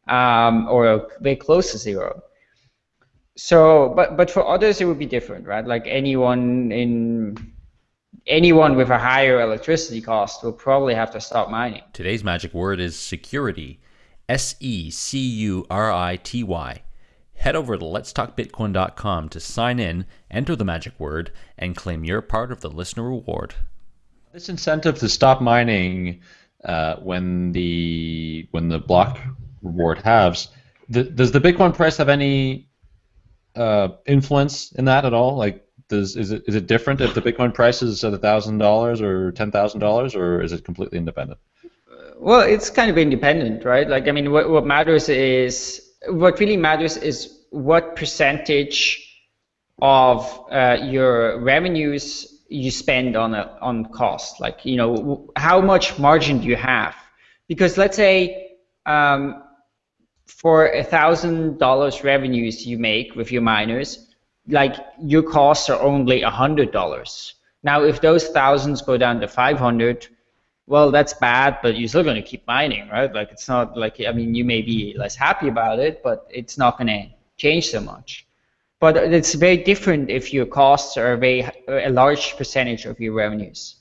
um, or very close to zero. So, but but for others it would be different, right? Like anyone in anyone with a higher electricity cost will probably have to stop mining. Today's magic word is security. S E C U R I T Y. Head over to letstalkbitcoin.com to sign in, enter the magic word, and claim your part of the listener reward. This incentive to stop mining uh, when the when the block reward halves, th- does the Bitcoin price have any uh, influence in that at all? Like, does is it is it different if the Bitcoin price is at thousand dollars or ten thousand dollars, or is it completely independent? Well, it's kind of independent, right? Like, I mean, what, what matters is what really matters is what percentage of uh, your revenues you spend on a, on cost. Like, you know, how much margin do you have? Because let's say um, for a thousand dollars revenues you make with your miners, like your costs are only a hundred dollars. Now, if those thousands go down to five hundred, well, that's bad, but you're still going to keep mining, right? Like it's not like I mean, you may be less happy about it, but it's not going to change so much. But it's very different if your costs are a very a large percentage of your revenues.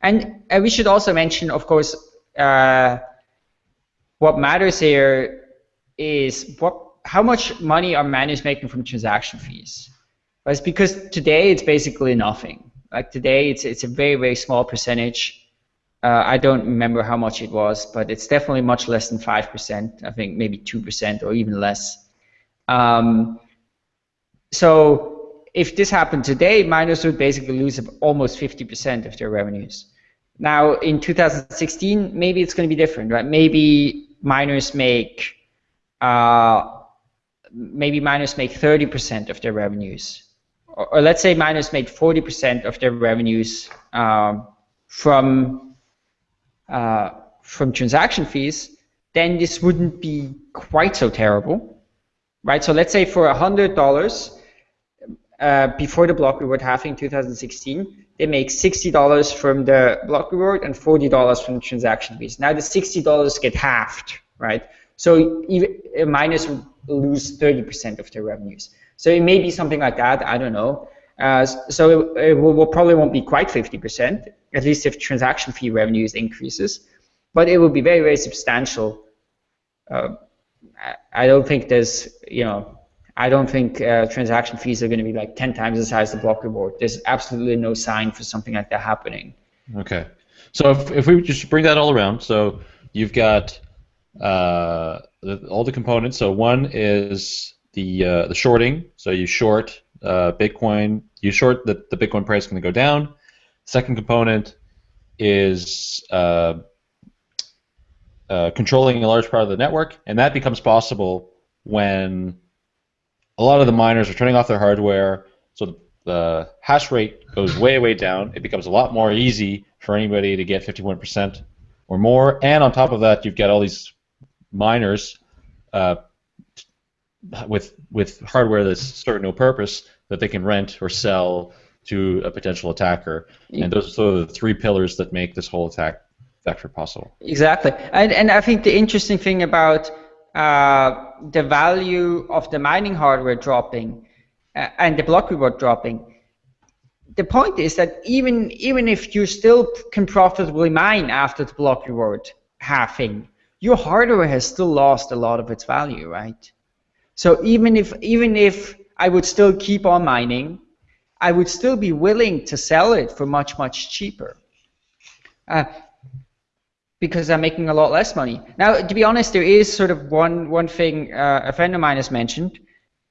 And we should also mention, of course, uh, what matters here is what how much money are miners making from transaction fees. Right? Because today it's basically nothing. Like today, it's it's a very very small percentage. Uh, I don't remember how much it was, but it's definitely much less than five percent. I think maybe two percent or even less. Um, so if this happened today, miners would basically lose almost 50% of their revenues. Now in 2016, maybe it's going to be different, right? Maybe miners make uh, maybe miners make 30% of their revenues, or, or, let's say miners make 40% of their revenues um, from uh, from transaction fees. Then this wouldn't be quite so terrible, right? So let's say for hundred dollars uh, before the block reward halving in 2016, they make $60 from the block reward and $40 from the transaction fees. Now the $60 get halved, right? So even, miners lose 30% of their revenues. So it may be something like that. I don't know. Uh, so it, it will, will probably won't be quite 50%, at least if transaction fee revenues increases, but it will be very, very substantial. Uh, I, don't think there's, you know, I don't think uh, transaction fees are going to be like 10 times the size of the block reward. There's absolutely no sign for something like that happening. Okay. So if, if we just bring that all around, so you've got uh, the, all the components. So one is the uh, the shorting. So you short uh, Bitcoin. You short that the Bitcoin price is going to go down. Second component is uh, controlling a large part of the network, and that becomes possible when a lot of the miners are turning off their hardware. So the hash rate goes way, way down. It becomes a lot more easy for anybody to get 51% or more. And on top of that, you've got all these miners uh, with with hardware that's serving no purpose that they can rent or sell to a potential attacker. And those are sort of the three pillars that make this whole attack vector possible. Exactly, and and I think the interesting thing about uh, the value of the mining hardware dropping uh, and the block reward dropping. The point is that even even if you still can profitably mine after the block reward halving, your hardware has still lost a lot of its value, right? So even if even if I would still keep on mining, I would still be willing to sell it for much much cheaper. Uh, because I'm making a lot less money. Now, to be honest, there is sort of one one thing uh, a friend of mine has mentioned,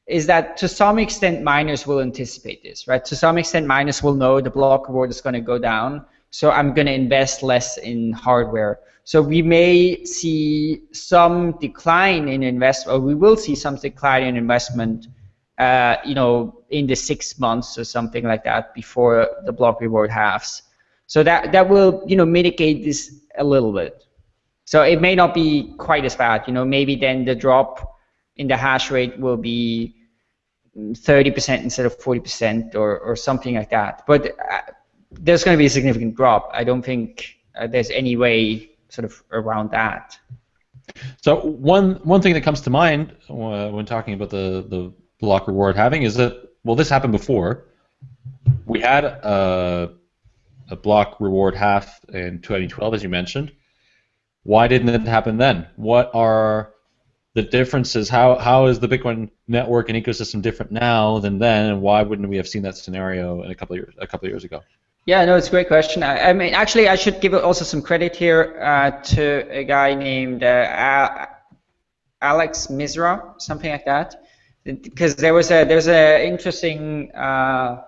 is that to some extent miners will anticipate this, right? To some extent miners will know the block reward is going to go down, so I'm going to invest less in hardware. So we may see some decline in investment, or we will see some decline in investment, uh, you know, in the six months or something like that before the block reward halves. So that that will you know mitigate this a little bit. So it may not be quite as bad. You know, maybe then the drop in the hash rate will be 30% instead of 40% or, or something like that. But uh, there's going to be a significant drop. I don't think uh, there's any way sort of around that. So one one thing that comes to mind uh, when talking about the the block reward halving is that well this happened before. We had a block reward half in 2012, as you mentioned. Why didn't it happen then? What are the differences? How how is the Bitcoin network and ecosystem different now than then, and why wouldn't we have seen that scenario in a couple of years a couple of years ago? Yeah, no, it's a great question. I, I mean, actually, I should give also some credit here uh, to a guy named uh, Alex Misra, something like that, because there was a there's an interesting. Uh,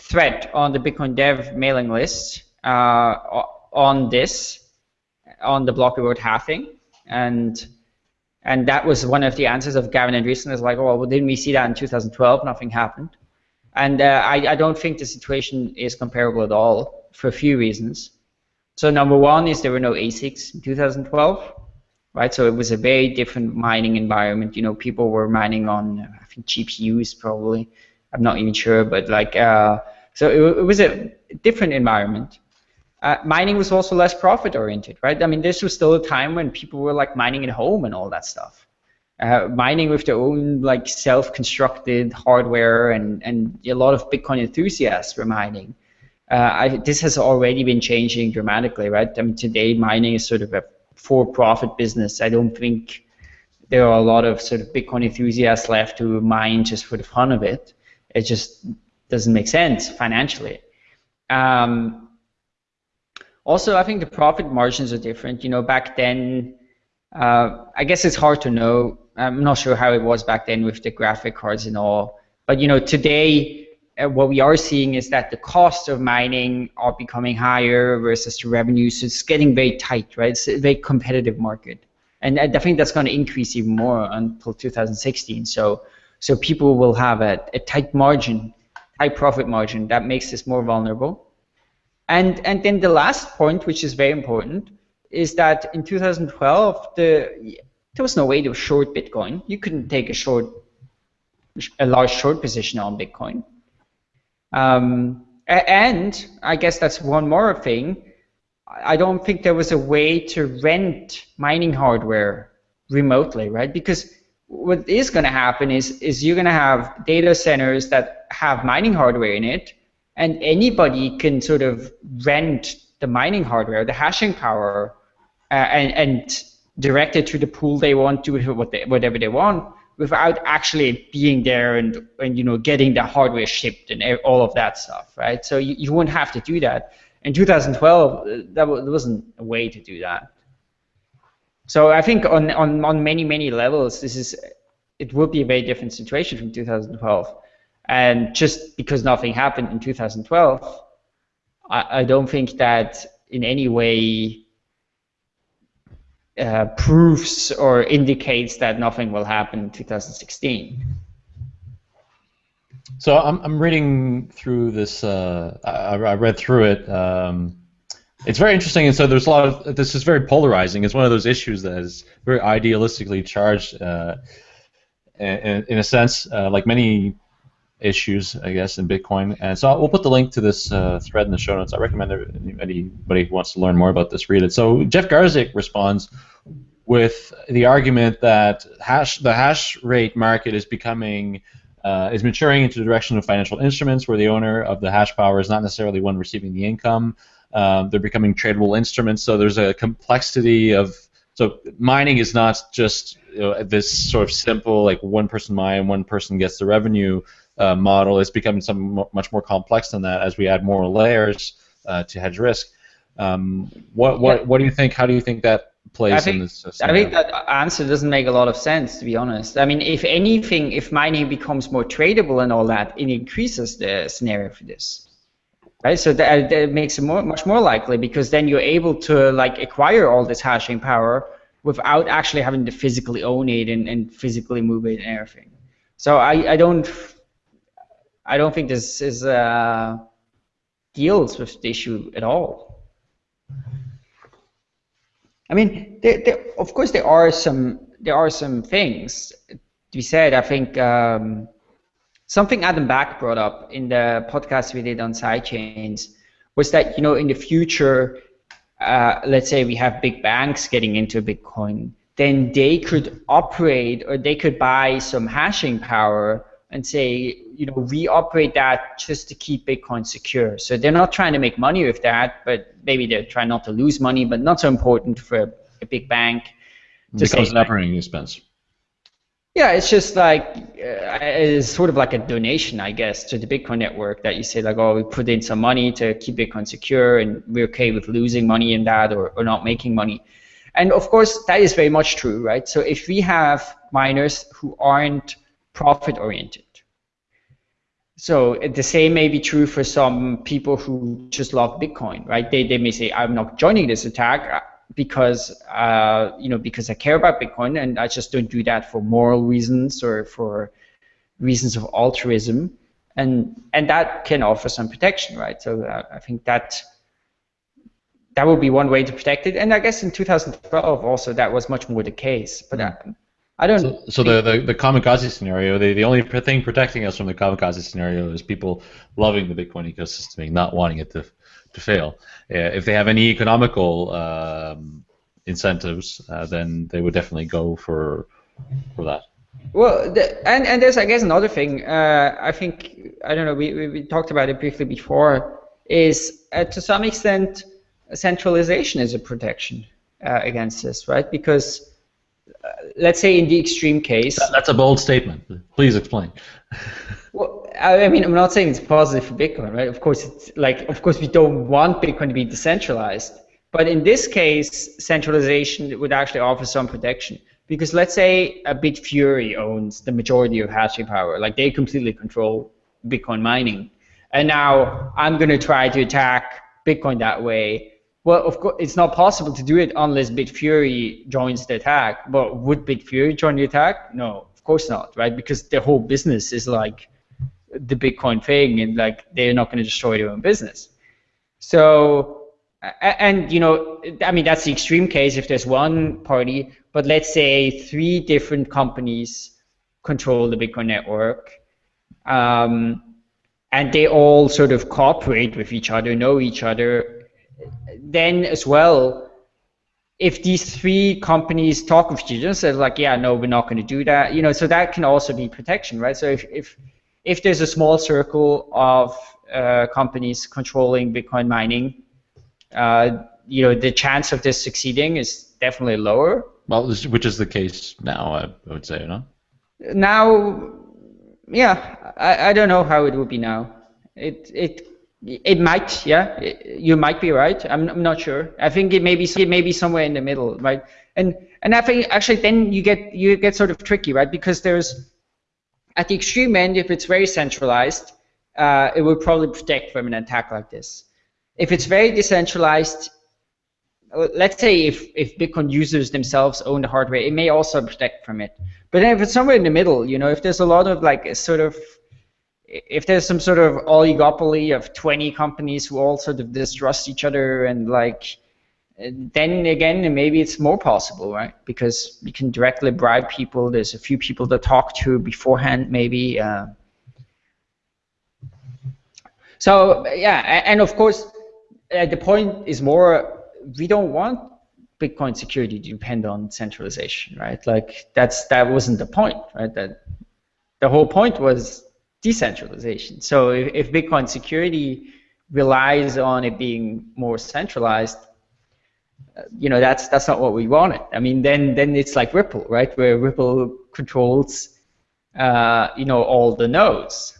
thread on the Bitcoin Dev mailing list uh, on this, on the block reward halving, and and that was one of the answers of Gavin and Andresen. Is like, oh, well, didn't we see that in 2012? Nothing happened, and uh, I, I don't think the situation is comparable at all for a few reasons. So number one is there were no ASICs in 2012, right? So it was a very different mining environment. You know, people were mining on I think GPUs probably. I'm not even sure, but like, uh, so it, it, was a different environment. Uh, mining was also less profit oriented, right? I mean, this was still a time when people were like mining at home and all that stuff. Uh, mining with their own like self-constructed hardware and, and a lot of Bitcoin enthusiasts were mining. Uh, I, this has already been changing dramatically, right? I mean, today mining is sort of a for-profit business. I don't think there are a lot of sort of Bitcoin enthusiasts left who mine just for the fun of it. It just doesn't make sense financially. Um, also, I think the profit margins are different. You know, back then, uh, I guess it's hard to know. I'm not sure how it was back then with the graphic cards and all. But you know, today, uh, what we are seeing is that the costs of mining are becoming higher versus the revenue. So it's getting very tight, right? It's a very competitive market, and I think that's going to increase even more until 2016. So so people will have a, a tight margin, high profit margin that makes this more vulnerable. And, and then the last point, which is very important, is that in 2012, the, there was no way to short Bitcoin. You couldn't take a short, a large short position on Bitcoin. Um, and I guess that's one more thing. I don't think there was a way to rent mining hardware remotely, right? Because what is going to happen is is you're going to have data centers that have mining hardware in it, and anybody can sort of rent the mining hardware, the hashing power, uh, and, and direct it to the pool they want, do whatever they want, without actually being there and, and you know getting the hardware shipped and all of that stuff, right? So you, you won't have to do that. In 2012, uh, that wasn't a way to do that. So I think on, on, on many, many levels, this is it will be a very different situation from 2012. And just because nothing happened in 2012, I, I don't think that in any way uh, proves or indicates that nothing will happen in 2016. So I'm, I'm reading through this. Uh, I, I, read through it. Um, it's very interesting, and so there's a lot of this is very polarizing. It's one of those issues that is very idealistically charged, uh, in, in, a sense, uh, like many issues, I guess, in Bitcoin. And so we'll put the link to this uh, thread in the show notes. I recommend anybody who wants to learn more about this read it. So Jeff Garzik responds with the argument that hash the hash rate market is becoming uh, is maturing into the direction of financial instruments where the owner of the hash power is not necessarily one receiving the income. Um, they're becoming tradable instruments, so there's a complexity of so mining is not just you know, this sort of simple like one person mine, one person gets the revenue uh, model. It's becoming something much more complex than that as we add more layers uh, to hedge risk. Um, what what what do you think? How do you think that plays think, in this? I think that answer doesn't make a lot of sense, to be honest. I mean, if anything, if mining becomes more tradable and all that, it increases the scenario for this. Right, so that, that makes it more, much more likely because then you're able to like acquire all this hashing power without actually having to physically own it and, and physically move it and everything. So I, I don't I don't think this is uh, deals with the issue at all. I mean, there, there, of course, there are some there are some things to be said. I think um, something Adam Back brought up in the podcast we did on sidechains was that you know in the future, uh, let's say we have big banks getting into Bitcoin, then they could operate or they could buy some hashing power and say, you know, we operate that just to keep Bitcoin secure. So they're not trying to make money with that, but maybe they're trying not to lose money, but not so important for a, big bank. It becomes an operating expense. Yeah, it's just like uh, it's sort of like a donation, I guess, to the Bitcoin network that you say like, oh, we put in some money to keep Bitcoin secure, and we're okay with losing money in that or, or not making money. And of course, that is very much true, right? So if we have miners who aren't profit oriented. So the same may be true for some people who just love Bitcoin, right? They, they may say, I'm not joining this attack because uh, you know because I care about Bitcoin and I just don't do that for moral reasons or for reasons of altruism, and and that can offer some protection, right? So uh, I think that that would be one way to protect it, and I guess in 2012 also that was much more the case, but. Mm. I don't. So, so the, the the kamikaze scenario, the, the only thing protecting us from the kamikaze scenario is people loving the Bitcoin ecosystem and not wanting it to to fail. Uh, if they have any economical um, incentives, uh, then they would definitely go for for that. Well, the, and and there's I guess another thing. Uh, I think I don't know. We, we, we talked about it briefly before. Is uh, to some extent centralization is a protection uh, against this, right? Because let's say in the extreme case. That's a bold statement. Please explain. well, I mean, I'm not saying it's positive for Bitcoin, right? Of course, it's like, of course, we don't want Bitcoin to be decentralized. But in this case, centralization would actually offer some protection. Because let's say a Bitfury owns the majority of hashing power, like they completely control Bitcoin mining. And now I'm going to try to attack Bitcoin that way well, of course, it's not possible to do it unless Bitfury joins the attack. But would Bitfury join the attack? No, of course not, right? Because their whole business is like the Bitcoin thing, and like they're not going to destroy their own business. So, and you know, I mean, that's the extreme case if there's one party. But let's say three different companies control the Bitcoin network. Um, and they all sort of cooperate with each other, know each other, then as well, if these three companies talk with each other, say like, yeah, no, we're not going to do that, you know, so that can also be protection, right? So if if if there's a small circle of uh, companies controlling Bitcoin mining, uh, you know, the chance of this succeeding is definitely lower. Well, which is the case now, I would say, no? Now, yeah, I, I don't know how it would be now. It it it might, yeah. You might be right. I'm, I'm not sure. I think it may be it may be somewhere in the middle, right? And and I think actually then you get you get sort of tricky, right? Because there's at the extreme end, if it's very centralized, uh, it will probably protect from an attack like this. If it's very decentralized, uh, let's say if, if Bitcoin users themselves own the hardware, it may also protect from it. But if it's somewhere in the middle, you know, if there's a lot of like sort of if there's some sort of oligopoly of 20 companies who all sort of distrust each other and like then again maybe it's more possible right because you can directly bribe people there's a few people to talk to beforehand maybe uh, So yeah, and of course, uh, the point is more we don't want Bitcoin security to depend on centralization, right? Like that's that wasn't the point, right? That the whole point was decentralization. So if, if Bitcoin security relies on it being more centralized, you know that's that's not what we wanted. I mean, then then it's like Ripple, right? Where Ripple controls, uh, you know, all the nodes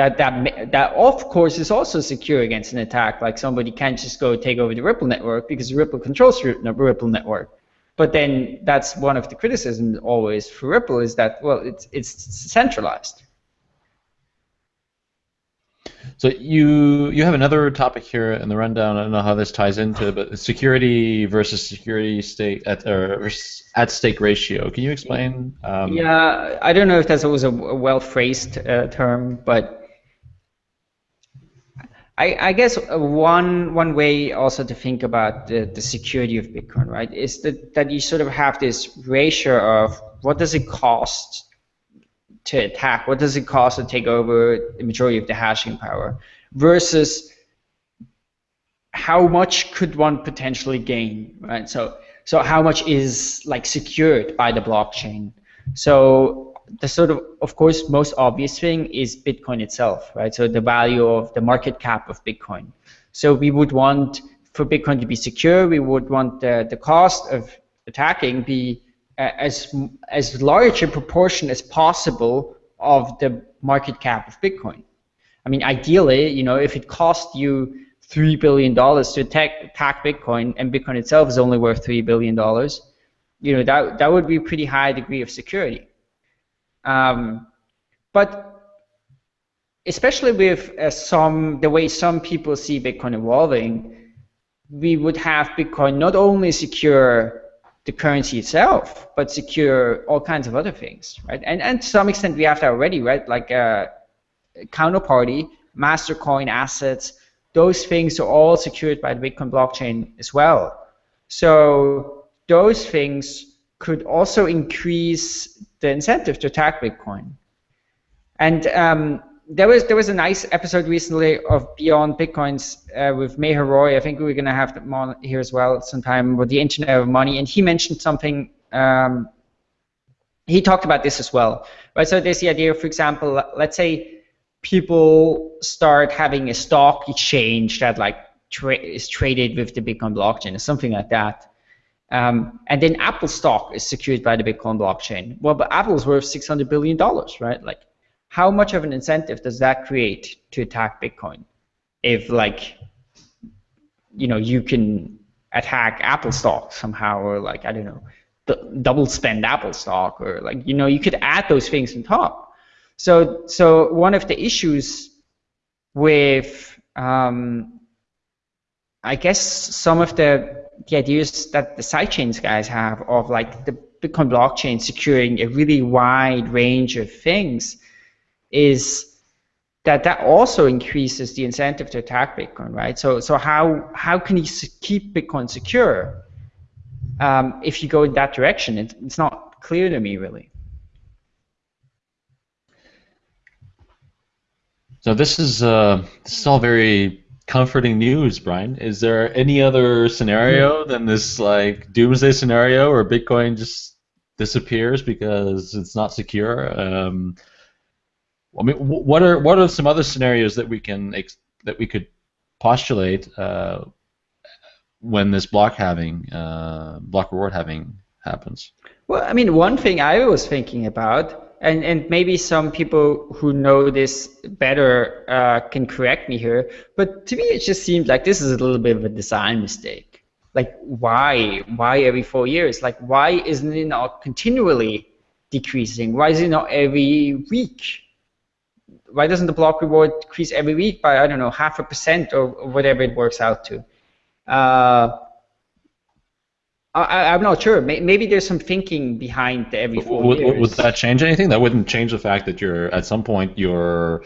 that that that of course is also secure against an attack. Like somebody can't just go take over the Ripple network because Ripple controls the Ripple network. But then that's one of the criticisms always for Ripple is that well it's it's centralized. So you you have another topic here in the rundown. I don't know how this ties into, but security versus security state at or at stake ratio. Can you explain? Um, yeah, I don't know if that's always a well phrased uh, term, but I, I, guess one one way also to think about the, the security of Bitcoin, right, is that, that you sort of have this ratio of what does it cost to attack, what does it cost to take over the majority of the hashing power, versus how much could one potentially gain, right? So so how much is like secured by the blockchain? So the sort of, of course, most obvious thing is Bitcoin itself, right? So the value of the market cap of Bitcoin. So we would want for Bitcoin to be secure, we would want the, the cost of attacking be as as large a proportion as possible of the market cap of Bitcoin. I mean, ideally, you know, if it cost you three billion dollars to attack, attack Bitcoin, and Bitcoin itself is only worth three billion dollars, you know, that that would be a pretty high degree of security. Um, but especially with uh, some the way some people see Bitcoin evolving, we would have Bitcoin not only secure the currency itself, but secure all kinds of other things, right? And and to some extent we have that already, right? Like uh, counterparty, Mastercoin assets, those things are all secured by the Bitcoin blockchain as well. So those things could also increase the incentive to attack Bitcoin. And um, there was there was a nice episode recently of Beyond Bitcoins uh, with Meher Roy. I think we're gonna have them on here as well sometime with the Internet of Money, and he mentioned something. Um, he talked about this as well, right? So there's the idea, for example, let's say people start having a stock exchange that like tra is traded with the Bitcoin blockchain or something like that. Um, and then Apple stock is secured by the Bitcoin blockchain. Well, but Apple's worth $600 billion, right? Like, how much of an incentive does that create to attack Bitcoin? If, like, you know, you can attack Apple stock somehow, or like, I don't know, double spend Apple stock, or like, you know, you could add those things on top. So, so one of the issues with, um, I guess, some of the the ideas that the sidechains guys have of like the Bitcoin blockchain securing a really wide range of things is that that also increases the incentive to attack Bitcoin, right? So so how how can you keep Bitcoin secure um, if you go in that direction? It, it's not clear to me really. So this is uh, this is all very comforting news, Brian. Is there any other scenario than this like doomsday scenario where Bitcoin just disappears because it's not secure? Um, I mean, what are what are some other scenarios that we can that we could postulate uh, when this block halving, uh, block reward halving happens? Well, I mean, one thing I was thinking about and and maybe some people who know this better uh, can correct me here, but to me it just seems like this is a little bit of a design mistake. Like why why every four years? Like why isn't it not continually decreasing? Why is it not every week? Why doesn't the block reward decrease every week by I don't know half a percent or whatever it works out to? Uh, I, am not sure. Maybe there's some thinking behind every four would, years. Would that change anything? That wouldn't change the fact that you're at some point your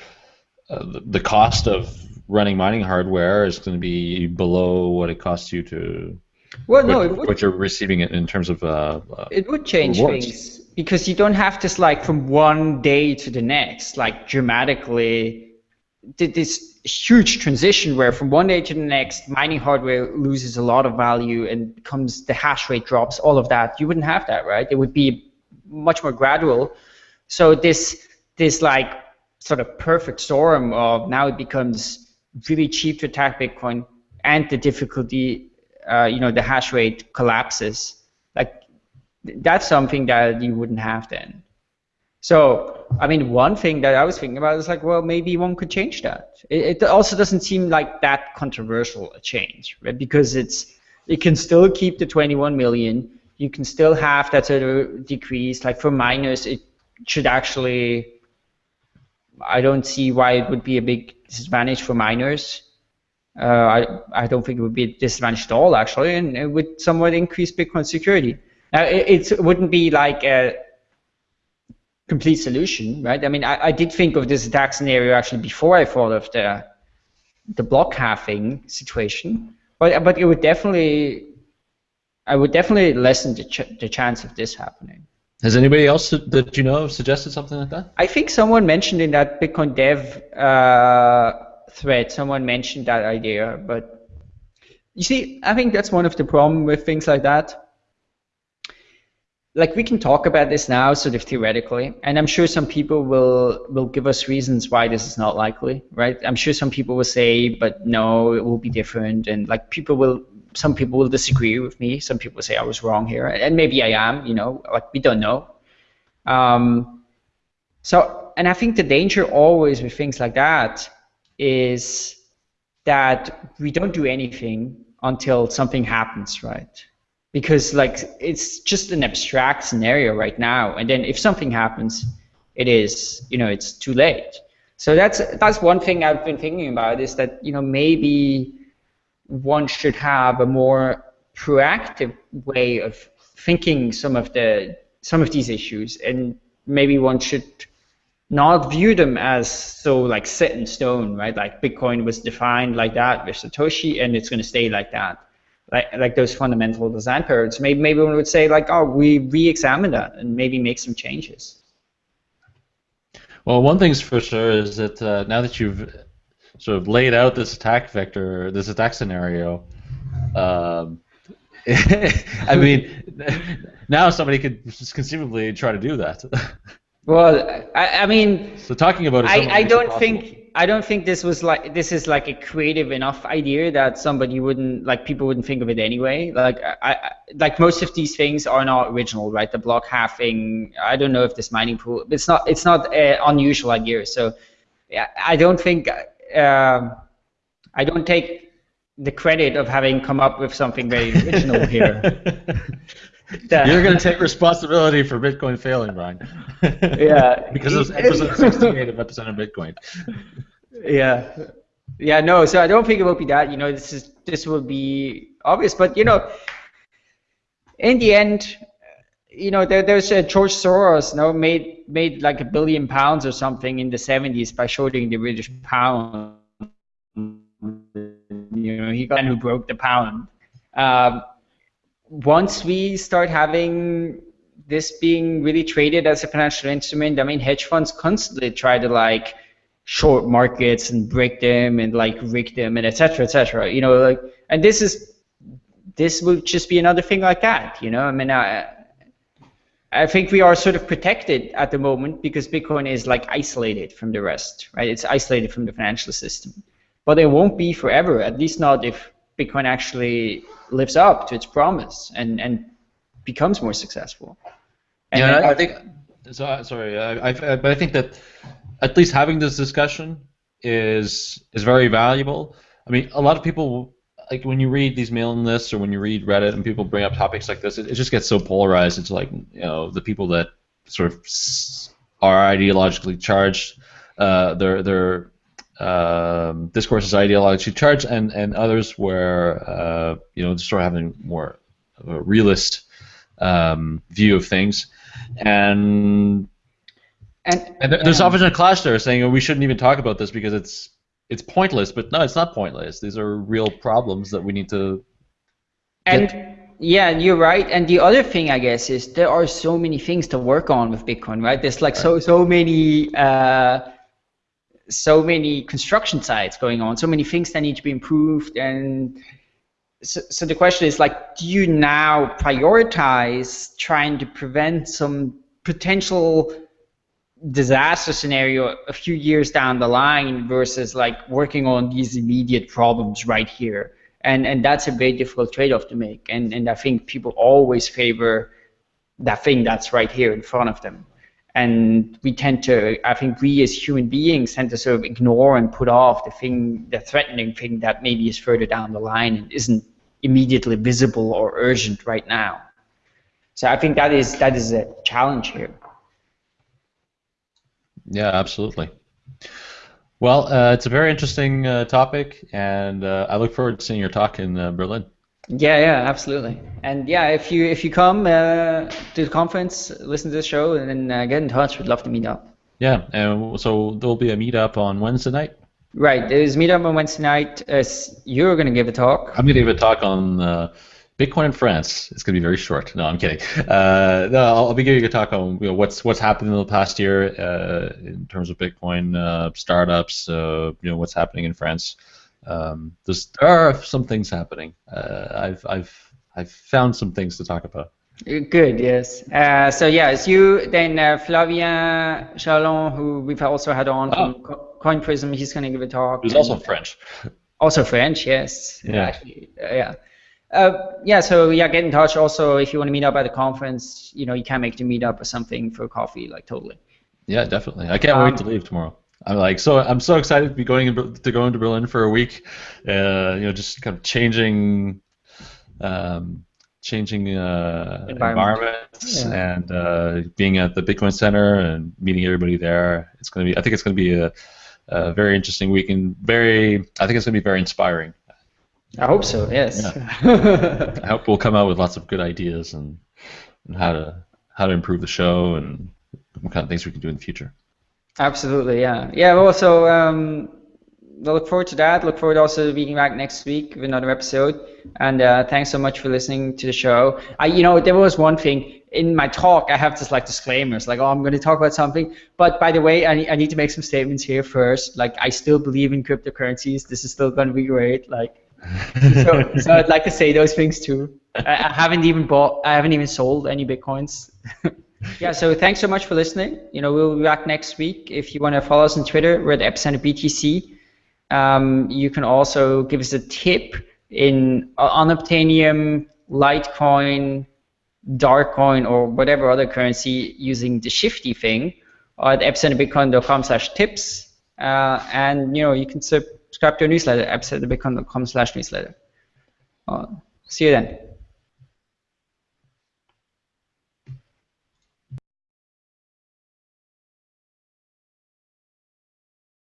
uh, the cost of running mining hardware is going to be below what it costs you to. Well, no, what, what you're receiving in terms of. Uh, uh, it would change rewards. things because you don't have this like from one day to the next like dramatically this huge transition where from one day to the next, mining hardware loses a lot of value and becomes the hash rate drops, all of that. You wouldn't have that, right? It would be much more gradual. So this this like sort of perfect storm of now it becomes really cheap to attack Bitcoin and the difficulty, uh, you know, the hash rate collapses. That's something that you wouldn't have then. So, I mean, one thing that I was thinking about is like, well, maybe one could change that. It, it also doesn't seem like that controversial a change, right? Because it's it can still keep the 21 million. You can still have that sort of decrease. Like for miners, it should actually. I don't see why it would be a big disadvantage for miners. Uh, I I don't think it would be a disadvantage at all, actually, and it would somewhat increase Bitcoin security. Now, it, it wouldn't be like a complete solution, right? I mean, I, I did think of this attack scenario actually before I thought of the the block halving situation, but but it would definitely, I would definitely lessen the ch the chance of this happening. Has anybody else that you know suggested something like that? I think someone mentioned in that Bitcoin Dev uh, thread, someone mentioned that idea, but you see, I think that's one of the problem with things like that like we can talk about this now sort of theoretically and i'm sure some people will will give us reasons why this is not likely right? I'm sure some people will say but no it will be different and like people will some people will disagree with me. Some people say i was wrong here and maybe i am you know like we don't know. Um, so and i think the danger always with things like that is that we don't do anything until something happens right because like it's just an abstract scenario right now and then if something happens it is you know it's too late. So that's that's one thing i've been thinking about is that you know maybe one should have a more proactive way of thinking some of the some of these issues and maybe one should not view them as so like set in stone right? Like bitcoin was defined like that with satoshi and it's going to stay like that like like those fundamental design paradigms. Maybe maybe one would say like, oh, we re-examine that and maybe make some changes. Well, one thing's for sure is that uh, now that you've sort of laid out this attack vector, this attack scenario, um, I mean, now somebody could conceivably try to do that. well, I, I mean, so talking about it, I, I don't think I don't think this was like this is like a creative enough idea that somebody wouldn't like people wouldn't think of it anyway. Like I, I like most of these things are not original, right? The block halving. I don't know if this mining pool. It's not. It's not an unusual idea. So yeah, I don't think. Uh, I don't take the credit of having come up with something very original here. You're going to take responsibility for Bitcoin failing, Brian. yeah. because of episode 68 of Epicenter of Bitcoin. Yeah. Yeah, no, so I don't think it will be that. You know, this is this will be obvious, but you know, in the end, you know, there, there's uh, George Soros, you know, made made like a billion pounds or something in the 70s by shorting the British pound. You know, he got who broke the pound. Um, once we start having this being really traded as a financial instrument, I mean, hedge funds constantly try to like short markets and break them and like rig them and etc. etc. You know, like, and this is this will just be another thing like that. You know, I mean, I I think we are sort of protected at the moment because Bitcoin is like isolated from the rest, right? It's isolated from the financial system, but it won't be forever. At least not if Bitcoin actually lives up to its promise and and becomes more successful. And yeah, I, I think. So, sorry, I, I, but I think that at least having this discussion is is very valuable. I mean, a lot of people like when you read these mailing lists or when you read Reddit and people bring up topics like this, it, it just gets so polarized. It's like you know the people that sort of are ideologically charged, uh, their their um, discourse is ideologically charged, and and others where uh, you know sort of having more of a realist um, view of things, and and, and there's often a clash there saying oh, we shouldn't even talk about this because it's it's pointless. But no, it's not pointless. These are real problems that we need to. And get. yeah, you're right. And the other thing, I guess, is there are so many things to work on with Bitcoin, right? There's like right. so so many. Uh, so many construction sites going on, so many things that need to be improved, and so, so the question is like, do you now prioritize trying to prevent some potential disaster scenario a few years down the line versus like working on these immediate problems right here? And and that's a very difficult trade-off to make. And and I think people always favor that thing that's right here in front of them. And we tend to, I think we as human beings tend to sort of ignore and put off the thing, the threatening thing that maybe is further down the line and isn't immediately visible or urgent right now. So I think that is that is a challenge here. Yeah, absolutely. Well, uh, it's a very interesting uh, topic, and uh, I look forward to seeing your talk in uh, Berlin. Yeah, yeah, absolutely. And yeah, if you if you come uh, to the conference, listen to the show, and then uh, get in touch. We'd love to meet up. Yeah, and so there'll be a meetup on Wednesday night. Right, there's a meetup on Wednesday night. you're going to give a talk. I'm going to give a talk on Bitcoin in France. It's going to be very short. No, I'm kidding. Uh, no, I'll, I'll, be giving a talk on you know, what's what's happened in the past year uh, in terms of Bitcoin uh, startups. Uh, you know what's happening in France. Um, there are some things happening. Uh, I've I've I've found some things to talk about. Good. Yes. Uh, so yeah, it's you then Flavien Charlon, who we've also had on oh. from Coinprism. He's going to give a talk. He's also French. Also French. Yes. Yeah. Actually, yeah. Uh, yeah, so yeah, get in touch. Also, if you want to meet up at the conference, you know, you can make the meetup or something for coffee, like totally. Yeah, definitely. I can't um, wait to leave tomorrow. I'm like so. I'm so excited to be going in, to go into Berlin for a week. Uh, you know, just kind of changing, um, changing uh, Environment. environments yeah. and uh, being at the Bitcoin Center and meeting everybody there. It's gonna be. I think it's gonna be a, a very interesting week and very. I think it's gonna be very inspiring. I hope so. Yes. Yeah. I hope we'll come out with lots of good ideas and, and how to how to improve the show and what kind of things we can do in the future. Absolutely. Yeah. Yeah. Well, so um, I look forward to that. Look forward also to being back next week with another episode. And uh, thanks so much for listening to the show. I, you know, there was one thing in my talk. I have this like disclaimers, like, oh, I'm going to talk about something. But by the way, I, I need to make some statements here first. Like, I still believe in cryptocurrencies. This is still going to be great. Like, so, so I'd like to say those things too. I, I haven't even bought, I haven't even sold any bitcoins. yeah, so thanks so much for listening. You know, we'll be back next week. If you want to follow us on Twitter, we're at Epicenter BTC. Um, you can also give us a tip in on Unobtainium, Litecoin, Darkcoin, or whatever other currency using the Shifty thing at epicenterbitcoin.com slash tips. Uh, and, you know, you can subscribe to our newsletter, epicenterbitcoin.com slash newsletter. Uh, see you then.